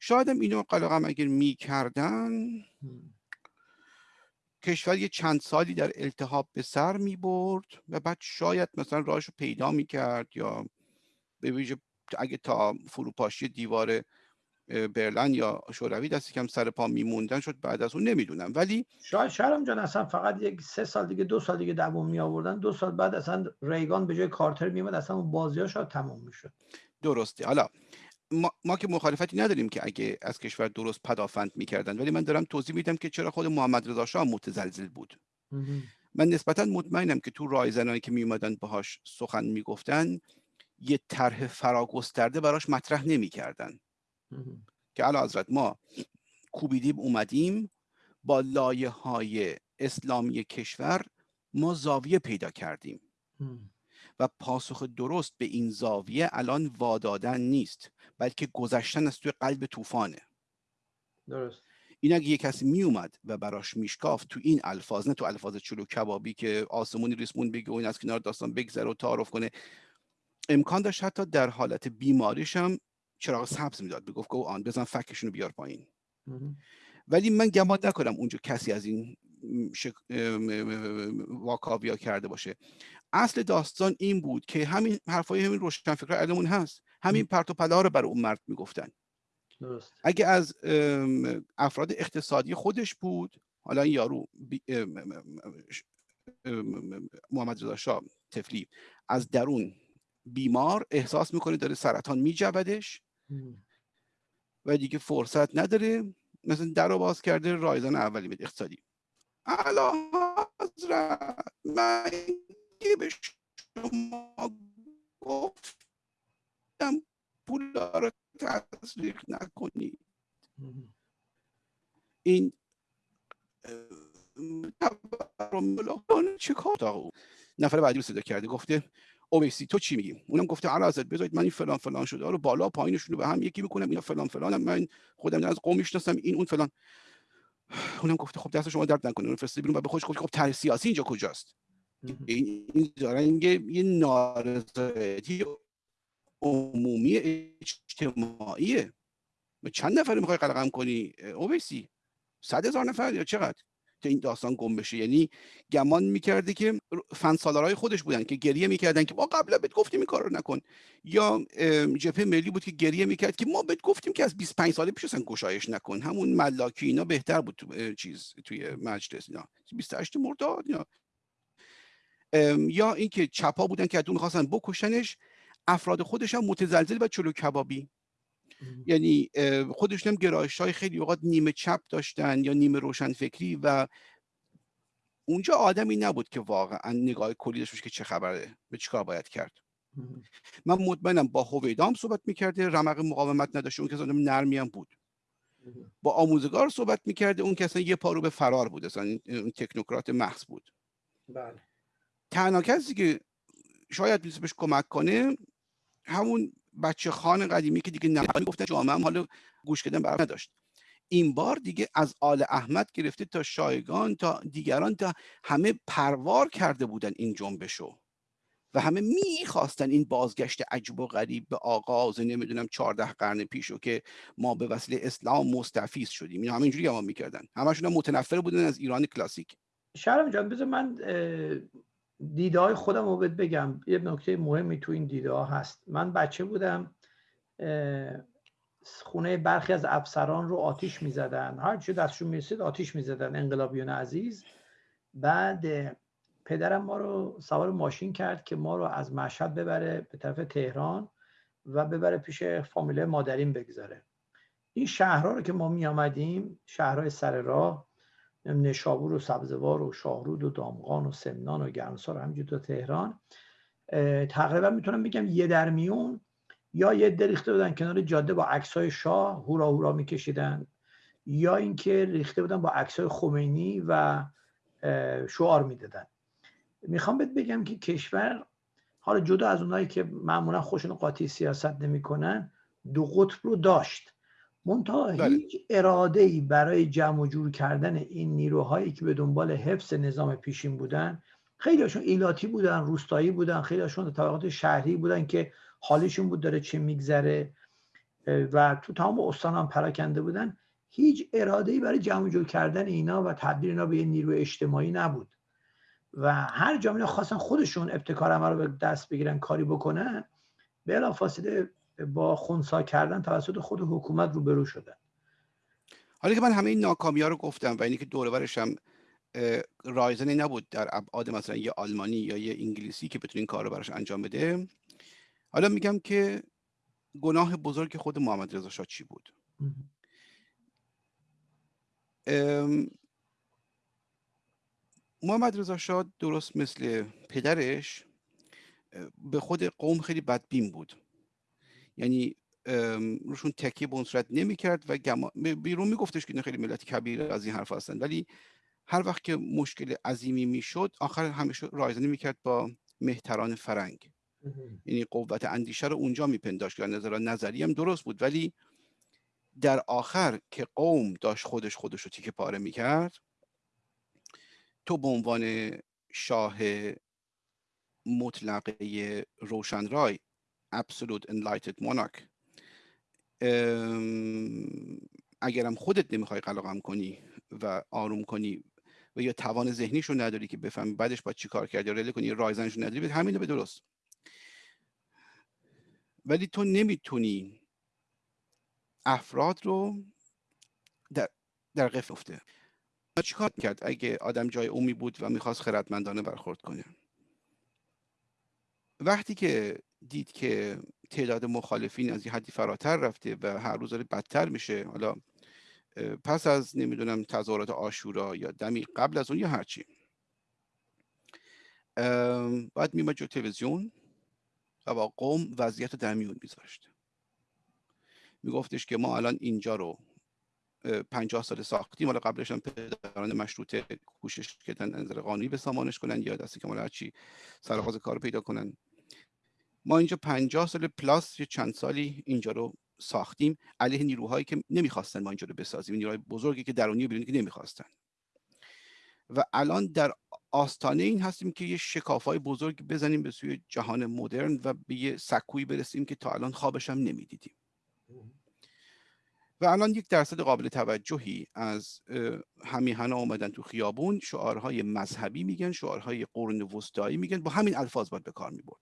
Speaker 2: شاید اینو قلقم اگر می‌کردن کشور یه چند سالی در التحاب به سر می برد و بعد شاید مثلا راهش رو پیدا می کرد یا به ویژه اگه تا فروپاشی دیوار برلن یا شوروی دست کم سر پا میموندن شد بعد از اون نمی‌دونم. ولی
Speaker 1: شاید شهرام جان اصلا فقط یک سه سال دیگه دو سال دیگه دوام می آوردن دو سال بعد اصلا ریگان به جای کارتر میمد اصلا اون بازی ها شاید تموم می‌شد.
Speaker 2: درسته. حالا ما, ما که مخالفتی نداریم که اگه از کشور درست پدافند می‌کردن ولی من دارم توضیح میدم که چرا خود محمد رضا شاه متزلزل بود. من نسبتا مطمئنم که تو رایزنایی که میومدن باهاش سخن می‌گفتن یه طرح فراگسترده براش مطرح نمی‌کردن. که علا حضرت ما کوبیدیم اومدیم با لایه های اسلامی کشور ما زاویه پیدا کردیم. و پاسخ درست به این زاویه الان وادادن نیست بلکه گذشتن از توی قلب طوفانه.
Speaker 1: درست.
Speaker 2: این اگه یه کسی می اومد و براش میشکافت تو این الفاظ نه تو الفاظ چلو کبابی که آسمونی ریسمون بگه و این از کنار داستان بگذره و تعارف کنه امکان داشت حتی در حالت بیماریش هم چراغ سبز می‌داد. بگفت گو آن بزن فکشون رو بیار پایین. ولی من گمان نکنم اونجا کسی از این شک... واکاویا کرده باشه. اصل داستان این بود که همین حرفای همین روشنفکر علمون هست. همین پرت و پلا رو برای اون مرد می‌گفتن.
Speaker 1: درست.
Speaker 2: اگه از افراد اقتصادی خودش بود حالا این یارو محمد رضا شاه تفلی از درون بیمار احساس می‌کنه داره سرطان میجبدش و دیگه فرصت نداره مثلا در رو باز کرده رایزان اولی به اقتصادی. علا حضرت من به شما گفتم پول رو تصریح نکنید. این چه کار؟ نفر بعدی رو صدا کرده گفته اویسی تو چی میگی؟ اونم گفته علا ازت بذارید من این فلان فلان شده. رو بالا پایینشون رو به هم یکی می‌کنم اینا فلان فلانم من خودم از قوم می‌شناسم این اون فلان. اونم گفته خب دست شما درد نکنه اون فرستادی بیرون و به خودش گفت خب طرح سیاسی اینجا کجاست؟ این این دارن یه نارضایتی عمومی اجتماعیه. چند نفر می‌خوای قلقم کنی؟ اویسی. صد هزار نفر یا چقدر؟ که این داستان گم بشه. یعنی گمان می‌کرده که فن سالارای خودش بودن که گریه می‌کردن که ما قبلا بهت گفتیم این کار رو نکن. یا جبهه ملی بود که گریه می‌کرد که ما بهت گفتیم که از 25 ساله پیش اصلا گشایش نکن. همون ملاکی اینا بهتر بود تو چیز توی مجلس اینا. 28 مرداد یا یا اینکه چپا بودن که ادو می‌خواستن بکشنش افراد خودش هم متزلزل و چلو کبابی. یعنی خودشون هم گرایش های خیلی اوقات نیمه چپ داشتن یا نیمه روشن فکری و اونجا آدمی نبود که واقعا نگاه کلی داشت که چه خبره به چیکار باید کرد. من مطمئنم با هویدام صحبت می‌کرده رمق مقاومت نداشته اون کسی نرمی هم بود. با آموزگار صحبت می‌کرده اون کسی یه پارو به فرار بود اصلا اون تکنوکرات محض بود.
Speaker 1: بله.
Speaker 2: تنها کسی که شاید می‌تونه بهش کمک کنه همون بچه خان قدیمی که دیگه نمی‌دونم گفتن جامعه هم حالا گوش کردن برام نداشت. این بار دیگه از آل احمد گرفته تا شایگان تا دیگران تا همه پروار کرده بودن این جنبشو. و همه می‌خواستن این بازگشت عجب و غریب به آغاز نمی‌دونم چهارده قرن پیشو که ما به وسیله اسلام مستفیز شدیم. اینا همه اینجوری گمان می‌کردن. همشون متنفر بودن از ایران کلاسیک.
Speaker 1: شرم جان بذار من دیده های خودم رو بگم. یه نکته مهمی تو این دیده ها هست. من بچه بودم خونه برخی از افسران رو آتیش می‌زدن. هر چی دستشون می‌رسید آتیش می‌زدن. انقلابیون عزیز. بعد پدرم ما رو سوار ماشین کرد که ما رو از مشهد ببره به طرف تهران و ببره پیش فامیله مادرین بگذاره. این شهرها رو که ما می آمدیم شهرهای سر راه نشابور و سبزوار و شاهرود و دامغان و سمنان و گرمسار همینجور تا تهران. تقریبا می‌تونم بگم یه در میون یا یه دریخته بودن کنار جاده با عکسای شاه هورا هورا میکشیدن یا اینکه ریخته بودن با عکسای خمینی و شعار می‌دادن. می‌خوام بهت بگم که کشور حالا جدا از اونایی که معمولا خوشون قاطی سیاست نمی‌کنن دو قطب رو داشت. منتها بله. هیچ اراده ای برای جمع و جور کردن این نیروهایی که به دنبال حفظ نظام پیشین بودن خیلیشون ایلاتی بودن روستایی بودن خیلیشون طبقات شهری بودن که حالشون بود داره چه میگذره و تو تمام استان هم پراکنده بودن هیچ اراده ای برای جمع جور کردن اینا و تبدیل اینا به یه نیروی اجتماعی نبود و هر جامعه خواستن خودشون ابتکار عمل رو به دست بگیرن کاری بکنن بلافاصله با خونسا کردن توسط خود حکومت روبرو شدن.
Speaker 2: حالا که من همه این ناکامی ها رو گفتم و اینی که دور هم رایزنی نبود در ابعاد مثلا یه آلمانی یا یه انگلیسی که بتونه این کار رو براش انجام بده. حالا میگم که گناه بزرگ خود محمد رضا شاه چی بود؟ محمد رضا شاه درست مثل پدرش به خود قوم خیلی بدبین بود. یعنی روشون تکیه به اون صورت نمی‌کرد و بیرون میگفتش که خیلی ملت کبیر از این حرف هستن. ولی هر وقت که مشکل عظیمی می‌شد آخر همیشه رایزنی می‌کرد با مهتران فرنگ. یعنی قوت اندیشه رو اونجا میپنداشت که نظر نظری هم درست بود. ولی در آخر که قوم داشت خودش خودش رو تیکه پاره می‌کرد تو به عنوان شاه مطلقه روشنرای absolute enlightened monarch. اگرم خودت نمی‌خوای قلقم کنی و آروم کنی و یا توان ذهنیش رو نداری که بفهمی بعدش باید چی کار کردی یا کنی رایزنش رو نداری همین به درست. ولی تو نمی‌تونی افراد رو در, در قفل افته. چیکار کرد اگه آدم جای اومی بود و می‌خواست خردمندانه برخورد کنه؟ وقتی که دید که تعداد مخالفین از یه حدی فراتر رفته و هر روز داره بدتر میشه. حالا پس از نمی‌دونم تظاهرات آشورا یا دمی قبل از اون یا هرچی. باید میمد جو تلویزیون و با قوم وضعیت در میون میذاشت. میگفتش که ما الان اینجا رو پنجاه سال ساختیم. حالا قبلش هم پدران مشروطه کوشش کردن نظر قانونی به سامانش کنن یا دستی که هرچی سرغاز کار پیدا کنن. ما اینجا پنجاه سال پلاس یه چند سالی اینجا رو ساختیم. علیه نیروهایی که نمی‌خواستن ما اینجا رو بسازیم. نیروهای بزرگی که درونی بیرونی که نمی‌خواستن. و الان در آستانه این هستیم که یه شکافای بزرگ بزنیم به سوی جهان مدرن و به یه سکویی برسیم که تا الان خوابش هم نمی‌دیدیم. و الان یک درصد قابل توجهی از همیهنا اومدن تو خیابون. شعارهای مذهبی میگن شعارهای قرون وسطایی میگن. با همین الفاظ باید به کار می‌برد.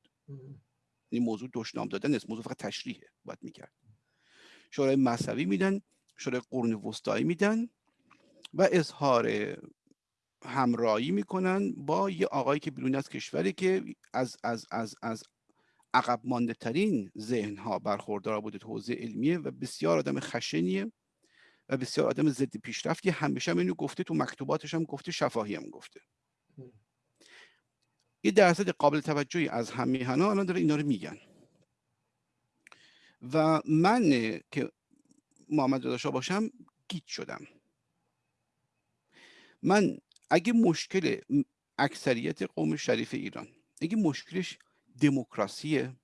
Speaker 2: این موضوع دشنام دادن است. موضوع فقط تشریحه. باید می‌کرد. شورای مذهبی میدن شورای قرون وسطایی میدن و اظهار همراهی می‌کنن با یه آقایی که بیرون از کشوری که از از از از عقب مانده ترین ذهن ها برخوردار بوده حوزه علمیه و بسیار آدم خشنیه و بسیار آدم ضد پیشرفتی. همیشه هم اینو گفته تو مکتوباتش هم گفته شفاهی هم گفته. یه درصد قابل توجهی از همیهنا الان داره اینا رو میگن. و من که محمد رضا باشم گیت شدم. من اگه مشکل اکثریت قوم شریف ایران اگه مشکلش دموکراسیه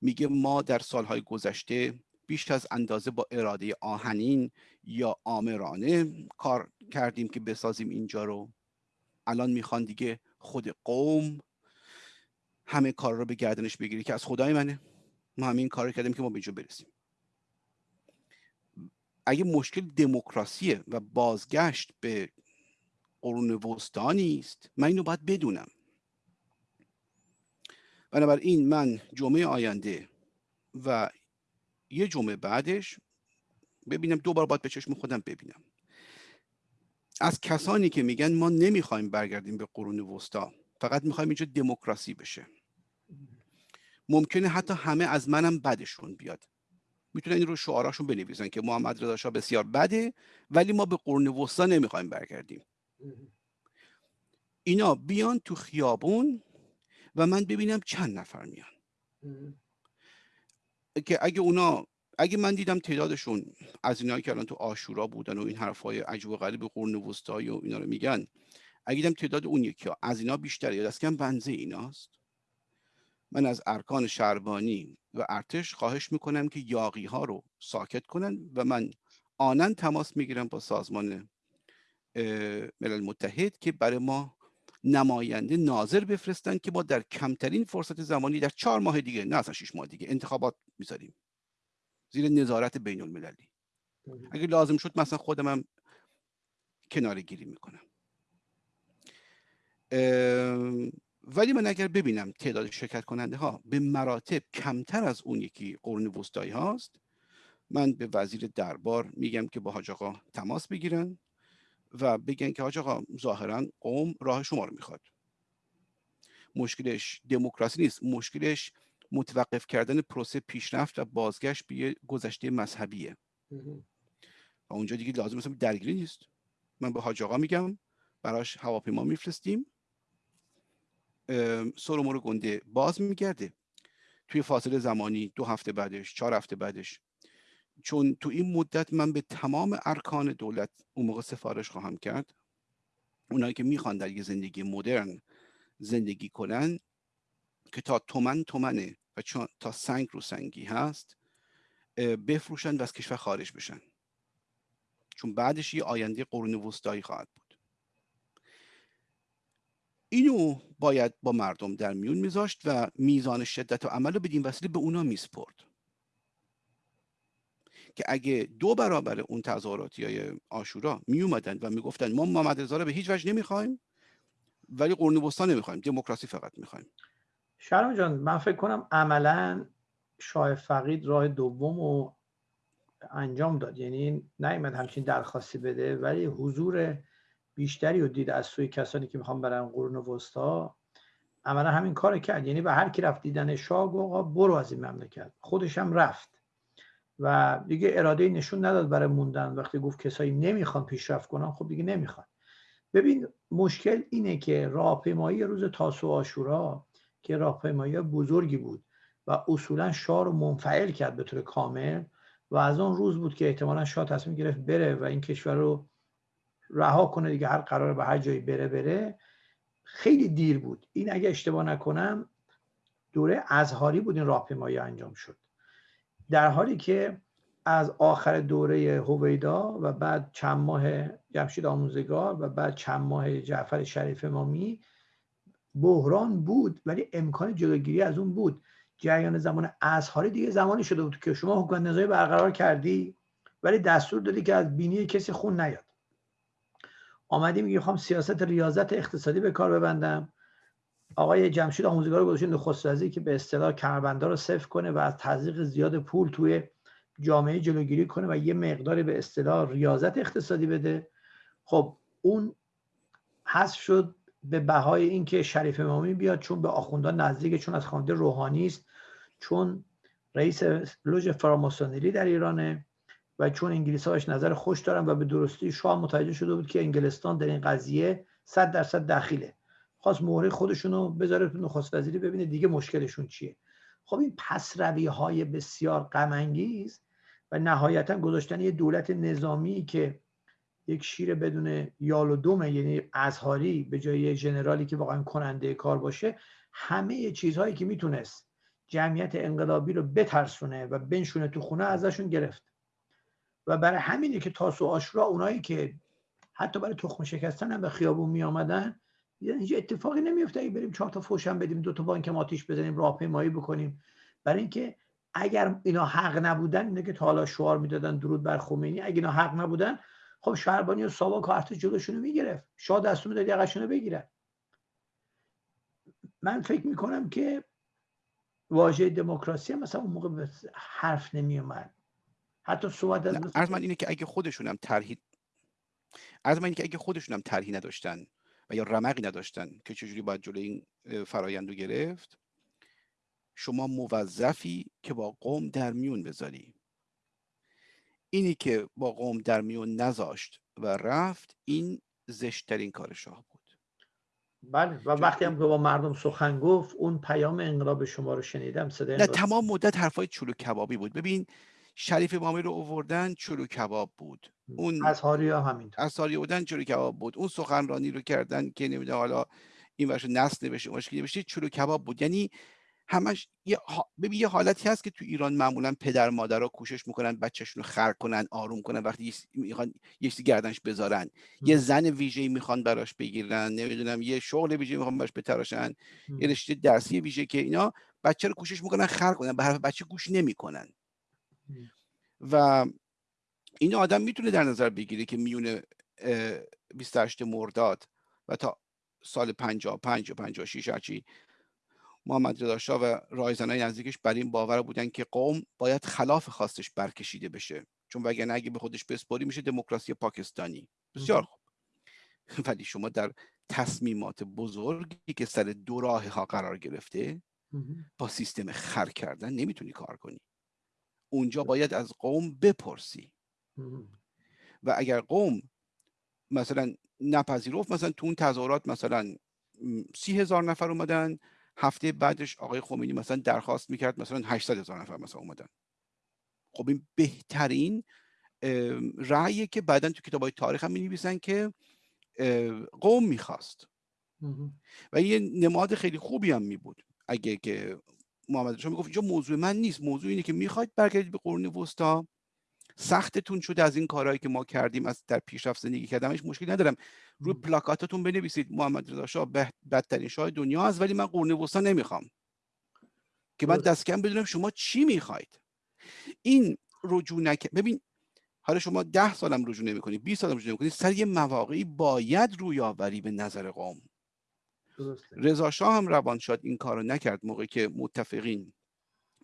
Speaker 2: میگه ما در سالهای گذشته بیش از اندازه با اراده آهنین یا آمرانه کار کردیم که بسازیم اینجا رو. الان می‌خوان دیگه خود قوم همه کار رو به گردنش بگیری که از خدای منه. ما همین کار کردیم که ما به اینجا برسیم. اگه مشکل دموکراسیه و بازگشت به قرون وسطانی است من اینو باید بدونم. بنابراین من جمعه آینده و یه جمعه بعدش ببینم دوبار باید به چشم خودم ببینم. از کسانی که میگن ما نمی‌خوایم برگردیم به قرون وسطا فقط می‌خوایم اینجا دموکراسی بشه. ممکنه حتی همه از منم بدشون بیاد. می‌تونن این رو شعاراشون بنویسن که محمد رضا شاه بسیار بده ولی ما به قرون وسطا نمی‌خوایم برگردیم. اینا بیان تو خیابون و من ببینم چند نفر میان. که اگه اونا اگه من دیدم تعدادشون از اینایی که الان تو آشورا بودن و این حرفای عجب و غریب قرن وسطایی و اینا رو میگن اگه دیدم تعداد اون یکی ها از اینا بیشتره یا دست کم بنزه ایناست؟ من از ارکان شربانی و ارتش خواهش می‌کنم که یاقی ها رو ساکت کنن و من آنن تماس می‌گیرم با سازمان ملل متحد که برای ما نماینده ناظر بفرستن که ما در کمترین فرصت زمانی در چهار ماه دیگه نه اصلا شیش ماه دیگه انتخابات می‌ذاریم. زیر نظارت بین المللی اگه لازم شد مثلا خودم هم کنار گیری می‌کنم. ولی من اگر ببینم تعداد شرکت کننده ها به مراتب کمتر از اون یکی قرون وسطایی هاست من به وزیر دربار میگم که با حاج آقا تماس بگیرن و بگن که حاج آقا ظاهرا قوم راه شما رو می‌خواد. مشکلش دموکراسی نیست مشکلش متوقف کردن پروسه پیشرفت و بازگشت به گذشته مذهبیه. و اونجا دیگه لازم مثلا درگیری نیست. من به حاج آقا میگم براش هواپیما میفرستیم. سرمور گنده باز میگرده. توی فاصله زمانی دو هفته بعدش چهار هفته بعدش. چون تو این مدت من به تمام ارکان دولت اون موقع سفارش خواهم کرد. اونایی که می‌خوان در یه زندگی مدرن زندگی کنن که تا تومن تومنه. و چون تا سنگ رو سنگی هست بفروشن و از کشور خارج بشن. چون بعدش یه آینده قرون وسطایی خواهد بود. اینو باید با مردم در میون میذاشت و میزان شدت و عمل رو بدین وسیله به اونا میسپرد. که اگه دو برابر اون تظاهراتی های آشورا می اومدن و می‌گفتن ما محمد رضا رو به هیچ وجه نمی‌خوایم ولی قرون وسطا نمی‌خوایم دموکراسی فقط می‌خوایم.
Speaker 1: شرم جان من فکر کنم عملا شاه فقید راه دوم رو انجام داد. یعنی نیومد همچین درخواستی بده ولی حضور بیشتری رو دید از سوی کسانی که می‌خوان برن قرون وسطا. عملا همین کار کرد. یعنی به هر کی رفت دیدن شاه گفت برو از این مملکت. خودش هم رفت. و دیگه اراده نشون نداد برای موندن. وقتی گفت کسایی نمی‌خوان پیشرفت کنن خب دیگه نمی‌خوان. ببین مشکل اینه که راهپیمایی روز تاسو آشورا که راهپیمایی بزرگی بود و اصولا شاه رو منفعل کرد به طور کامل و از اون روز بود که احتمالا شاه تصمیم گرفت بره و این کشور رو رها کنه دیگه هر قرار به هر جایی بره بره. خیلی دیر بود. این اگه اشتباه نکنم دوره ازهاری بود این راهپیمایی انجام شد. در حالی که از آخر دوره هویدا و بعد چند ماه جمشید آموزگار و بعد چند ماه جعفر شریف امامی بحران بود ولی امکان جلوگیری از اون بود. جریان زمان ازهاری دیگه زمانی شده بود که شما حکومت نظامی برقرار کردی ولی دستور دادی که از بینی کسی خون نیاد. آمدی میگه خواهم سیاست ریاضت اقتصادی به کار ببندم. آقای جمشید آموزگار رو گذاشت نخست وزیر که به اصطلاح کمربندا رو صفر کنه و از تزریق زیاد پول توی جامعه جلوگیری کنه و یه مقداری به اصطلاح ریاضت اقتصادی بده. خب اون حذف شد. به بهای اینکه شریف امامی بیاد چون به آخوندان نزدیک چون از خوانده روحانی است چون رئیس لوژ فراماسونری در ایرانه و چون انگلیس هاش نظر خوش دارن و به درستی شاه متوجه شده بود که انگلستان در این قضیه صد درصد دخیله. خواست مهره خودشون رو بذاره تو نخست وزیری ببینه دیگه مشکلشون چیه. خب این پس های بسیار غم و نهایتا گذاشتن یه دولت نظامی که یک شیر بدون یال و دومه یعنی ازهاری به جای ژنرالی که واقعا کننده کار باشه همه چیزهایی که می‌تونست جمعیت انقلابی رو بترسونه و بنشونه تو خونه ازشون گرفت. و برای همینه که تاسو آشورا اونایی که حتی برای تخم شکستن هم به خیابون می آمدن هیچ اتفاقی نمیفته اگه بریم چهار تا فوشم بدیم دو تا بانک آتیش بزنیم راهپیمایی بکنیم. برای اینکه اگر اینا حق نبودن اینه که تا حالا شعار می‌دادن درود بر خمینی. اگه اینا حق نبودن خب شهربانی و ساوا کارت جلوشونو می‌گرفت. شاه دستور می‌داد یقشونو بگیرن. من فکر می‌کنم که واژه دموکراسی هم مثلا اون موقع حرف نمیومد حتی صحبت
Speaker 2: از من اینه که اگه خودشونم طرحی از من اینه که اگه خودشونم طرحی نداشتن و یا رمقی نداشتن که چجوری باید جلوی این فرایند رو گرفت شما موظفی که با قوم در میون بذاری. اینی که با قوم در میون نذاشت و رفت این زشترین کار شاه بود.
Speaker 1: بله و وقتی هم که با مردم سخن گفت اون پیام انقلاب شما رو شنیدم صدای
Speaker 2: نه تمام مدت حرفای چلو کبابی بود. ببین شریف امامی رو اووردن چلو کباب بود.
Speaker 1: اون از هاریا همینطور.
Speaker 2: از هاریا بودن چلو کباب بود. اون سخنرانی رو کردن که نمی‌دونم حالا این ورش نسل نوشته مشکلی نوشته چلو کباب بود. یعنی همش یه ببین یه حالتی هست که تو ایران معمولا پدر مادرها کوشش می‌کنن بچهشون رو خر کنن آروم کنن وقتی می‌خوان یه چیزی گردنش بذارن. یه زن ویژه‌ای می‌خوان براش بگیرن نمی‌دونم یه شغل ویژه می‌خوان براش بتراشن یه رشته درسی ویژه که اینا بچه رو کوشش می‌کنن خر کنن به حرف بچه گوش نمی‌کنن. و این آدم می‌تونه در نظر بگیره که میون 28 مرداد و تا سال 55 و 56 هرچی محمد رضا شاه و رایزنای نزدیکش بر این باور بودن که قوم باید خلاف خواستش برکشیده بشه. چون وگرنه اگه به خودش بسپاری میشه دموکراسی پاکستانی. بسیار خوب. ولی شما در تصمیمات بزرگی که سر دو راه ها قرار گرفته با سیستم خر کردن نمی‌تونی کار کنی. اونجا باید از قوم بپرسی. و اگر قوم مثلا نپذیرفت مثلا تو اون تظاهرات مثلا سی هزار نفر اومدن هفته بعدش آقای خمینی مثلا درخواست می‌کرد مثلا 800 هزار نفر مثلا اومدن. خب این بهترین رأیه که بعدا تو کتاب های تاریخ هم می که قوم می‌خواست. و یه نماد خیلی خوبی هم می بود اگه که محمد شما می‌گفت اینجا موضوع من نیست موضوع اینه که می‌خواید برگردید به قرون وسطا. سختتون شده از این کارهایی که ما کردیم از در پیشرفت زندگی کردمش مشکل ندارم. روی پلاکاتتون بنویسید. محمد رضا شاه بدترین شاه دنیا است ولی من قرون وسطا نمی‌خوام. که من دست کم بدونم شما چی می‌خواید. این رجوع نک ببین حالا شما ده سالم رجوع نمی‌کنی 20 سالم رجوع نمی‌کنی سر یه مواقعی باید روی آوری به نظر قوم. رضا شاه هم روان شد این کارو نکرد موقعی که متفقین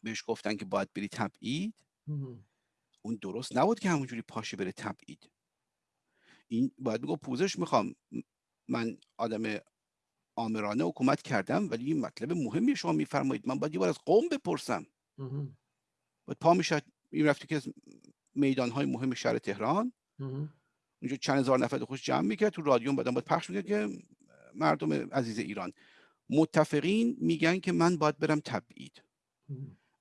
Speaker 2: بهش گفتن که باید بری تبعید. اون درست نبود که همونجوری پاشه بره تبعید. این باید بگو پوزش می‌خوام. من آدم آمرانه حکومت کردم ولی این مطلب مهمی شما میفرمایید. من باید یه بار از قوم بپرسم. باید پا می‌شد. این رفتی که میدان های مهم شهر تهران. اونجا چند هزار نفر خوش جمع می‌کرد. تو رادیو بعدم باید پخش می‌کرد که مردم عزیز ایران. متفقین میگن که من باید برم تبعید.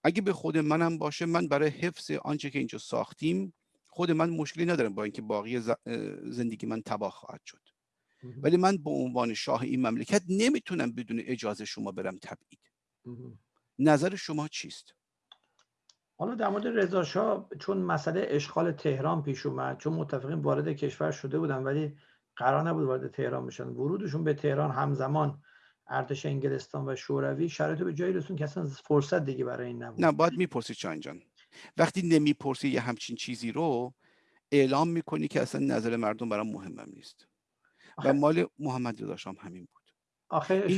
Speaker 2: اگه به خود منم باشه من برای حفظ آنچه که اینجا ساختیم خود من مشکلی ندارم با اینکه باقی زندگی من تباه خواهد شد. ولی من به عنوان شاه این مملکت نمی‌تونم بدون اجازه شما برم تبعید. نظر شما چیست؟
Speaker 1: حالا در مورد رضا چون مسئله اشغال تهران پیش اومد چون متفقین وارد کشور شده بودن ولی قرار نبود وارد تهران بشن. ورودشون به تهران همزمان ارتش انگلستان و شوروی شرایط به جایی رسون که اصلا فرصت دیگه برای این نبود.
Speaker 2: نه باید می‌پرسی چان جان. وقتی نمی‌پرسی یه همچین چیزی رو اعلام می‌کنی که اصلا نظر مردم برام مهمم نیست. و مال محمد رضا شام همین بود.
Speaker 1: آخه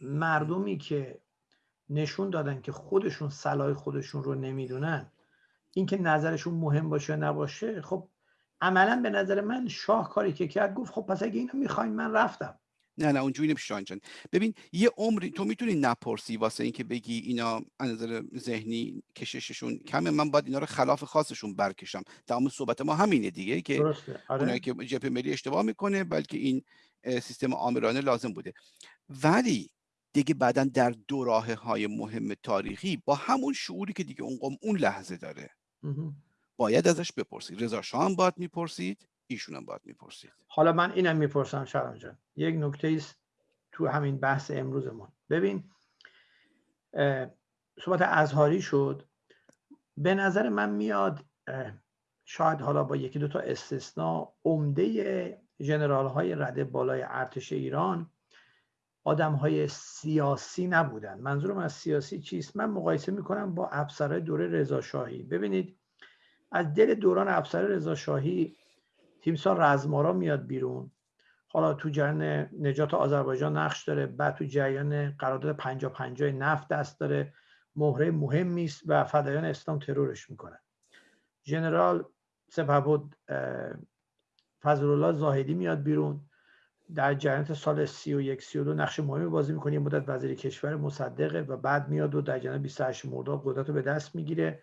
Speaker 1: مردمی که نشون دادن که خودشون صلاح خودشون رو نمی‌دونن اینکه نظرشون مهم باشه نباشه خب عملا به نظر من شاه کاری که کرد گفت خب پس اگه اینو می‌خواین من رفتم.
Speaker 2: نه نه اونجوری نمیشه جان. ببین یه عمری تو می‌تونی نپرسی واسه اینکه بگی اینا از نظر ذهنی کشششون کمه. من باید اینا رو خلاف خاصشون برکشم. تمام صحبت ما همینه دیگه که.
Speaker 1: آره.
Speaker 2: اونایی که جبهه ملی اشتباه می‌کنه بلکه این سیستم آمرانه لازم بوده. ولی دیگه بعدا در دو راه های مهم تاریخی با همون شعوری که دیگه اون قوم اون لحظه داره. باید ازش بپرسید. رضا شاه باید می‌پرسید. ایشون هم باید می‌پرسید.
Speaker 1: حالا من اینم می‌پرسم شرم جان. یک نکته است تو همین بحث امروزمون. ببین صحبت ازهاری شد. به نظر من میاد شاید حالا با یکی دو تا استثناء عمده جنرال های رده بالای ارتش ایران آدم های سیاسی نبودن. منظورم از سیاسی چیست؟ من مقایسه می‌کنم با افسرهای دوره رضاشاهی. ببینید از دل دوران افسر رضاشاهی تیمسار رزمارا میاد بیرون. حالا تو جریان نجات آذربایجان نقش داره بعد تو جریان قرارداد 50 50 نفت دست داره. مهره مهمی است و فدایان اسلام ترورش می‌کنن. ژنرال سپهبد فضل الله زاهدی میاد بیرون. در جریان سال 31 32 نقش مهمی بازی می‌کنه. یه مدت وزیر کشور مصدقه و بعد میاد و در جریان 28 مرداد قدرت رو به دست می‌گیره.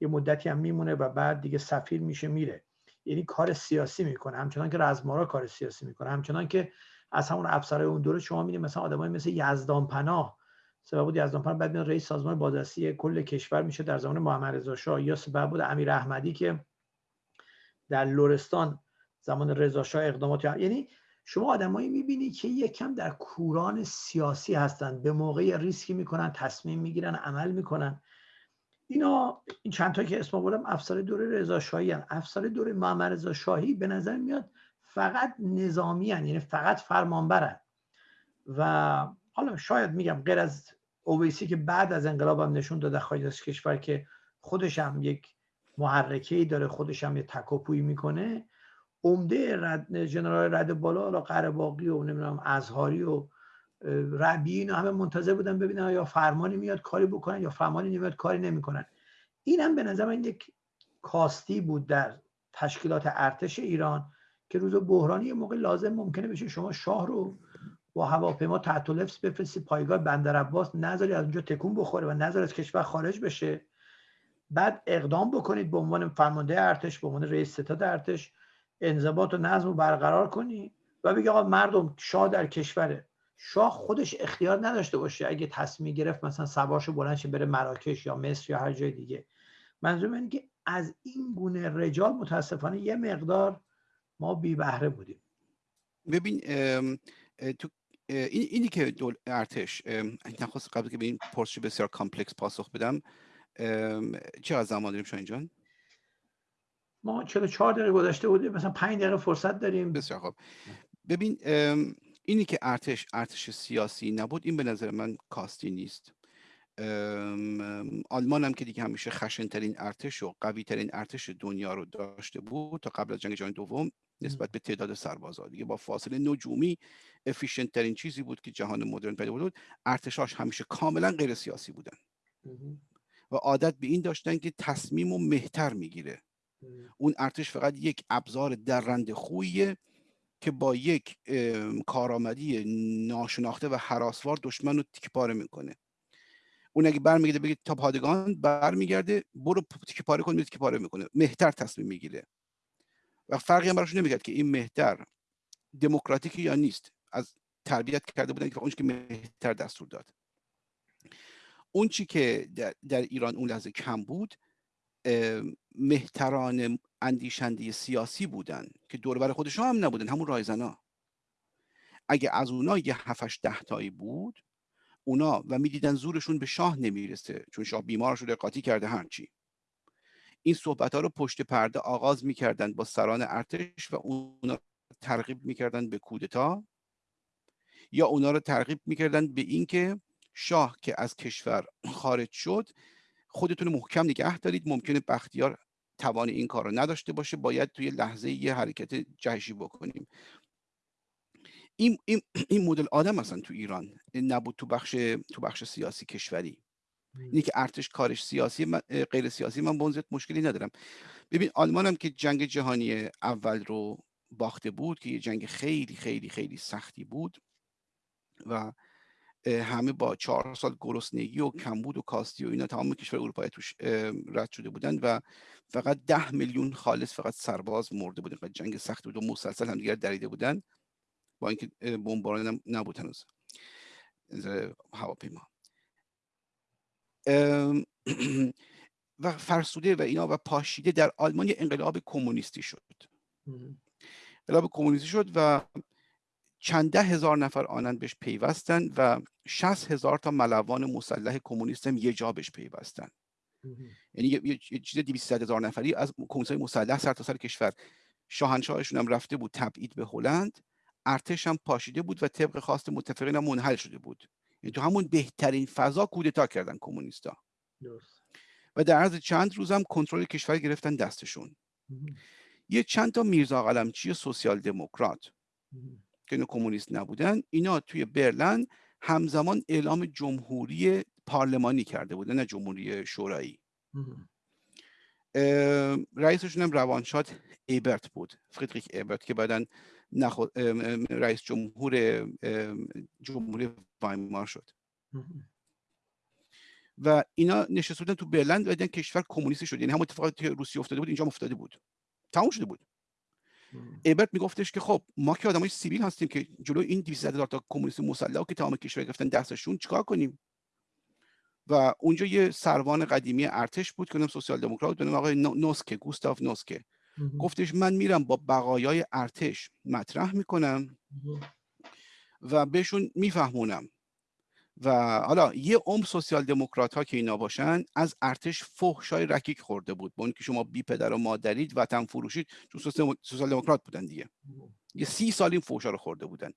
Speaker 1: یه مدتی هم میمونه و بعد دیگه سفیر میشه میره. یعنی کار سیاسی می‌کنه. همچنان که رزمارا کار سیاسی می‌کنه. همچنان که از همون افسرهای اون دوره شما می‌دید مثلا آدمای مثل یزدان پناه سبب بود یزدان پناه بعد رئیس سازمان بازرسی کل کشور میشه در زمان محمد رضا شاه. یا سبب بود امیر احمدی که در لرستان زمان رضا شاه اقدامات یعنی شما آدمایی می‌بینی که یکم در کوران سیاسی هستند به موقع ریسکی می‌کنن تصمیم می‌گیرن عمل می‌کنن. اینا این چند تا که اسم بردم افسر دوره رضا شاهی هن. افسر دوره محمد رضا شاهی به نظر میاد فقط نظامی هن. یعنی فقط فرمانبرن و حالا شاید میگم غیر از اویسی که بعد از انقلاب هم نشون داده خارج از کشور که خودش هم یک محرکه ای داره خودش هم یه تکاپویی می‌کنه عمده رد جنرال رد بالا حالا قرباقی و نمی‌دونم ازهاری و ربی اینا همه منتظر بودن ببینن یا فرمانی میاد کاری بکنن یا فرمانی نمیاد کاری نمی‌کنن. این هم به نظر من یک کاستی بود در تشکیلات ارتش ایران که روز بحرانی یه موقع لازم ممکنه بشه شما شاه رو با هواپیما تحت لفظ بفرستی پایگاه بندر عباس نذاری از اونجا تکون بخوره و نذاری از کشور خارج بشه. بعد اقدام بکنید به عنوان فرمانده ارتش به عنوان رئیس ستاد ارتش انضباط و نظم رو برقرار کنی و بگی آقا مردم شاه در کشوره شاه خودش اختیار نداشته باشه اگه تصمیم گرفت مثلا سوارشو بلند بره مراکش یا مصر یا هر جای دیگه. منظور اینه که از این گونه رجال متاسفانه یه مقدار ما بی بهره بودیم.
Speaker 2: ببین تو این اینی که دول ارتش نخواست قبل که به این پرسش بسیار complex پاسخ بدم چه از زمان داریم شاهین جان؟
Speaker 1: ما 44 دقیقه گذشته بودیم مثلا 5 دقیقه فرصت داریم.
Speaker 2: بسیار خوب. ببین اینی که ارتش ارتش سیاسی نبود این به نظر من کاستی نیست. آلمان هم که دیگه همیشه خشنترین ارتش و قوی ترین ارتش دنیا رو داشته بود تا قبل از جنگ جهانی دوم نسبت به تعداد سربازا. دیگه با فاصله نجومی افیشنت ترین چیزی بود که جهان مدرن پیدا بود ارتشاش همیشه کاملا غیر سیاسی بودن. و عادت به این داشتن که تصمیم و مهتر می‌گیره. اون ارتش فقط یک ابزار درنده خویه که با یک کارآمدی ناشناخته و حراسوار دشمن رو تیک پاره می‌کنه. اون اگه برمیگرده بگه تا پادگان برمیگرده برو تیک پاره کن تیک پاره می‌کنه. مهتر تصمیم می‌گیره. و فرقی هم براش نمیگرد که این مهتر دموکراتیکی یا نیست. از تربیت کرده بودن که اون که مهتر دستور داد. اون چی که در, در ایران اون لحظه کم بود مهتران اندیشنده سیاسی بودن که دوربر خودشون هم نبودن همون رایزنا اگه از اونا یه هفتش ده تایی بود اونا و می‌دیدن زورشون به شاه نمی‌رسه چون شاه بیمار شده قاطی کرده هرچی این صحبت ها رو پشت پرده آغاز می‌کردن با سران ارتش و اونا ترغیب می‌کردن به کودتا یا اونا رو ترغیب می‌کردن به اینکه شاه که از کشور خارج شد خودتون محکم نگه دارید ممکنه بختیار توان این کار رو نداشته باشه باید توی لحظه یه حرکت جهشی بکنیم. این, این, این مدل آدم اصلا تو ایران نبود تو بخش تو بخش سیاسی کشوری. اینی که ارتش کارش سیاسی غیر سیاسی من بنزت مشکلی ندارم. ببین آلمان هم که جنگ جهانی اول رو باخته بود که یه جنگ خیلی خیلی خیلی سختی بود و همه با چهار سال گرسنگی و کمبود و کاستی و اینا تمام کشور اروپایی توش رد شده بودن و فقط ده میلیون خالص فقط سرباز مرده بودن و جنگ سخت بود و مسلسل هم دیگر دریده بودن با اینکه بمباران نبود هنوز. هواپیما. و فرسوده و اینا و پاشیده در آلمان انقلاب کمونیستی شد. انقلاب کمونیستی شد و چند ده هزار نفر آنند بهش پیوستن و شست هزار تا ملوان مسلح کمونیست هم یه جا بهش پیوستن. یعنی یه, چیز 200 هزار نفری از کمیسای مسلح سر تا سر کشور. شاهنشاهشون هم رفته بود تبعید به هلند ارتش هم پاشیده بود و طبق خواست متفقین هم منحل شده بود. یعنی تو همون بهترین فضا کودتا کردن کمونیستا. و در عرض چند روز هم کنترل کشور گرفتن دستشون. یه چند تا میرزا قلمچی سوسیال دموکرات. که کمونیست نبودن اینا توی برلن همزمان اعلام جمهوری پارلمانی کرده بودن نه جمهوری شورایی. رئیسشون هم روانشاد ایبرت بود فریدریک ایبرت که بعدا رئیس جمهور جمهوری وایمار شد. و اینا نشسته بودن تو برلند و دیدن کشور کمونیستی شد یعنی همون اتفاقاتی که روسیه افتاده بود اینجا افتاده بود. تموم شده بود. ایبرت میگفتش که خب ما که آدمای سیویل هستیم که جلو این 200 هزار تا کمونیست مسلح که تمام کشور گرفتن دستشون چیکار کنیم؟ و اونجا یه سروان قدیمی ارتش بود که سوسیال دموکرات به نام آقای نوسکه گوستاف نوسکه. گفتش من میرم با بقایای ارتش مطرح می‌کنم و بهشون میفهمونم. و حالا یه عمر سوسیال دموکرات ها که اینا باشن از ارتش فحشای رکیک خورده بود. با که شما بی پدر و مادرید وطن فروشید چون سوسیال دموکرات بودن دیگه. یه سی سال این فحشا رو خورده بودن.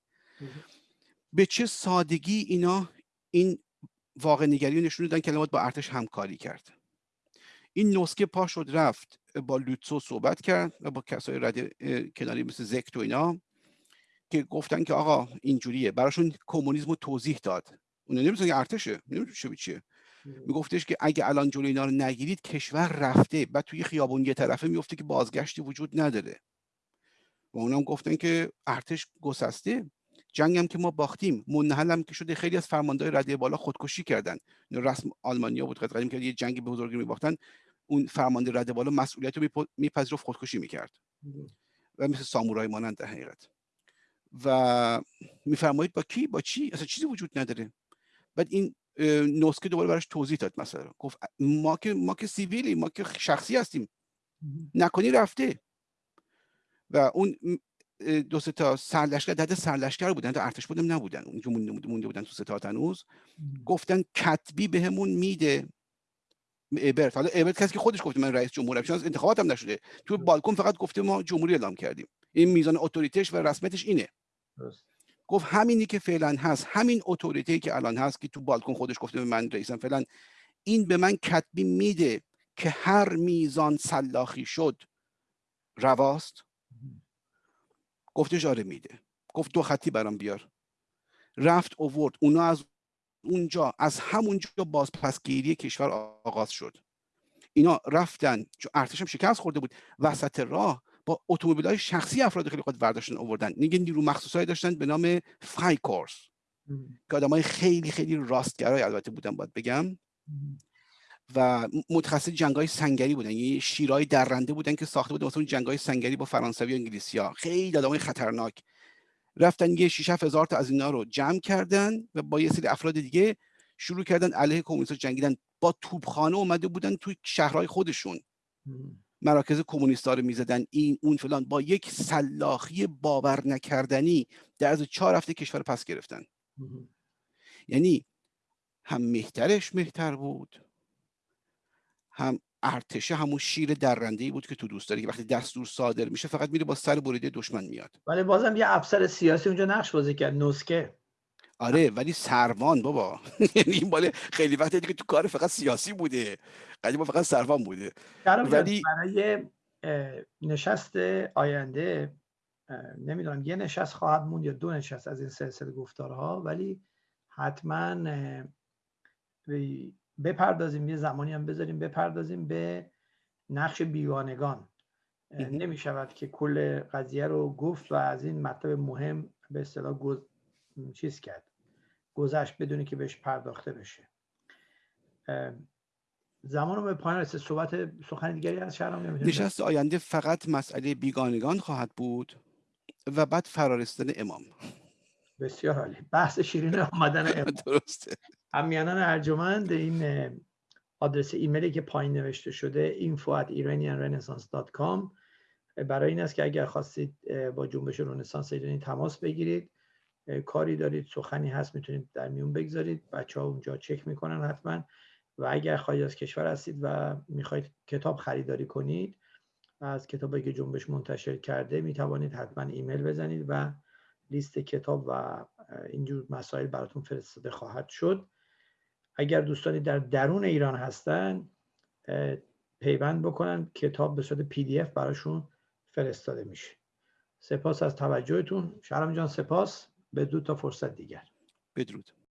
Speaker 2: به چه سادگی اینا این واقع نگری نشون دادن کلمات با ارتش همکاری کرد. این نسکه پا شد رفت با لوتسو صحبت کرد و با کسای رد کناری مثل زکت و اینا که گفتن که آقا اینجوریه. براشون کمونیسم رو توضیح داد. اون نمی‌دونن که ارتشه نمی‌دونن چیه. میگفتش که اگه الان جلوی اینا رو نگیرید کشور رفته. بعد توی خیابون یه طرفه میفته که بازگشتی وجود نداره. و اونم گفتن که ارتش گسسته. جنگ هم که ما باختیم منحل هم که شده خیلی از فرماندهای رده بالا خودکشی کردن. رسم آلمانیا بود قدیم که یه جنگ به بزرگی میباختن. اون فرمانده رده بالا مسئولیت رو میپذیرفت خودکشی می‌کرد. و مثل سامورای مانند در حقیقت. و میفرمایید با کی؟ با چی؟ اصلا چیزی وجود نداره. بعد این نسکه دوباره براش توضیح داد مثلا. گفت ما که ما که سیویلی ما که شخصی هستیم. نکنی رفته. و اون دو سه تا سرلشکر داده سرلشکر بودن تا ارتش بودم نبودن. اونجا مونده بودن تو ستاد هنوز گفتن کتبی بهمون میده. ایبرت. حالا ایبرت کسی که خودش گفته من رئیس جمهورم چون انتخاباتم نشده. تو بالکن فقط گفته ما جمهوری اعلام کردیم. این میزان اتوریتش و رسمیتش اینه. گفت همینی که فعلا هست همین اتوریتی که الان هست که تو بالکن خودش گفته من رئیسم فعلا این به من کتبی میده که هر میزان سلاخی شد رواست؟ گفتش آره میده. گفت دو خطی برام بیار. رفت اوورد. اونا از اونجا از همونجا بازپسگیری کشور آغاز شد. اینا رفتن چون ارتش هم شکست خورده بود. وسط راه با اتومبیل های شخصی افراد خیلی خود برداشتن آوردن. نیگه نیرو مخصوص داشتن به نام فای کورس که آدم های خیلی خیلی راستگرای البته بودن باید بگم. و متخصص جنگ های سنگری بودن. یعنی شیرای درنده بودن که ساخته بودن مثلا جنگ های سنگری با فرانسوی و انگلیسی ها خیلی آدم خطرناک. رفتن یه 6 هزار تا از اینا رو جمع کردن و با یه سری افراد دیگه شروع کردن علیه کمونیست جنگیدن. با توپخانه اومده بودن توی شهرهای خودشون. مراکز کمونیست رو می‌زدن. این اون فلان. با یک سلاخی باور نکردنی در از چهار هفته کشور پس گرفتن. یعنی هم مهترش مهتر بود هم ارتشه همون شیر درنده ای بود که تو دوست داری که وقتی دستور صادر میشه فقط میره با سر بریده دشمن میاد.
Speaker 1: ولی بازم یه افسر سیاسی اونجا نقش بازی کرد نسکه
Speaker 2: آره ولی سروان بابا. یعنی این باله خیلی وقتی دیگه تو کار فقط سیاسی بوده. قدیم فقط سروان بوده.
Speaker 1: ولی برای نشست آینده نمی‌دونم یه نشست خواهد موند یا دو نشست از این سلسله گفتارها ولی حتما بپردازیم یه زمانی هم بذاریم بپردازیم به نقش بیگانگان. نمی شود که کل قضیه رو گفت و از این مطلب مهم به اصطلاح گز... چیز کرد گذشت بدونی که بهش پرداخته بشه. زمان رو به پایان رسید. صحبت سخن دیگری از شهرام
Speaker 2: نشست آینده فقط مسئله بیگانگان خواهد بود و بعد فرارستن امام.
Speaker 1: بسیار عالی. بحث شیرین آمدن امام.
Speaker 2: درسته.
Speaker 1: همیانان ارجمند این آدرس ایمیلی که پایین نوشته شده info at iranianrenaissance.com برای این است که اگر خواستید با جنبش رنسانس ایرانی تماس بگیرید. کاری دارید سخنی هست می‌تونید در میون بگذارید. بچه ها اونجا چک می‌کنن حتما. و اگر خارج از کشور هستید و می‌خواید کتاب خریداری کنید از کتابی که جنبش منتشر کرده می‌توانید حتما ایمیل بزنید و لیست کتاب و اینجور مسائل براتون فرستاده خواهد شد. اگر دوستانی در درون ایران هستن پیوند بکنن کتاب به صورت PDF براشون فرستاده میشه. سپاس از توجهتون. شاهرخ جان سپاس. بدرود تا فرصت دیگر.
Speaker 2: بدرود.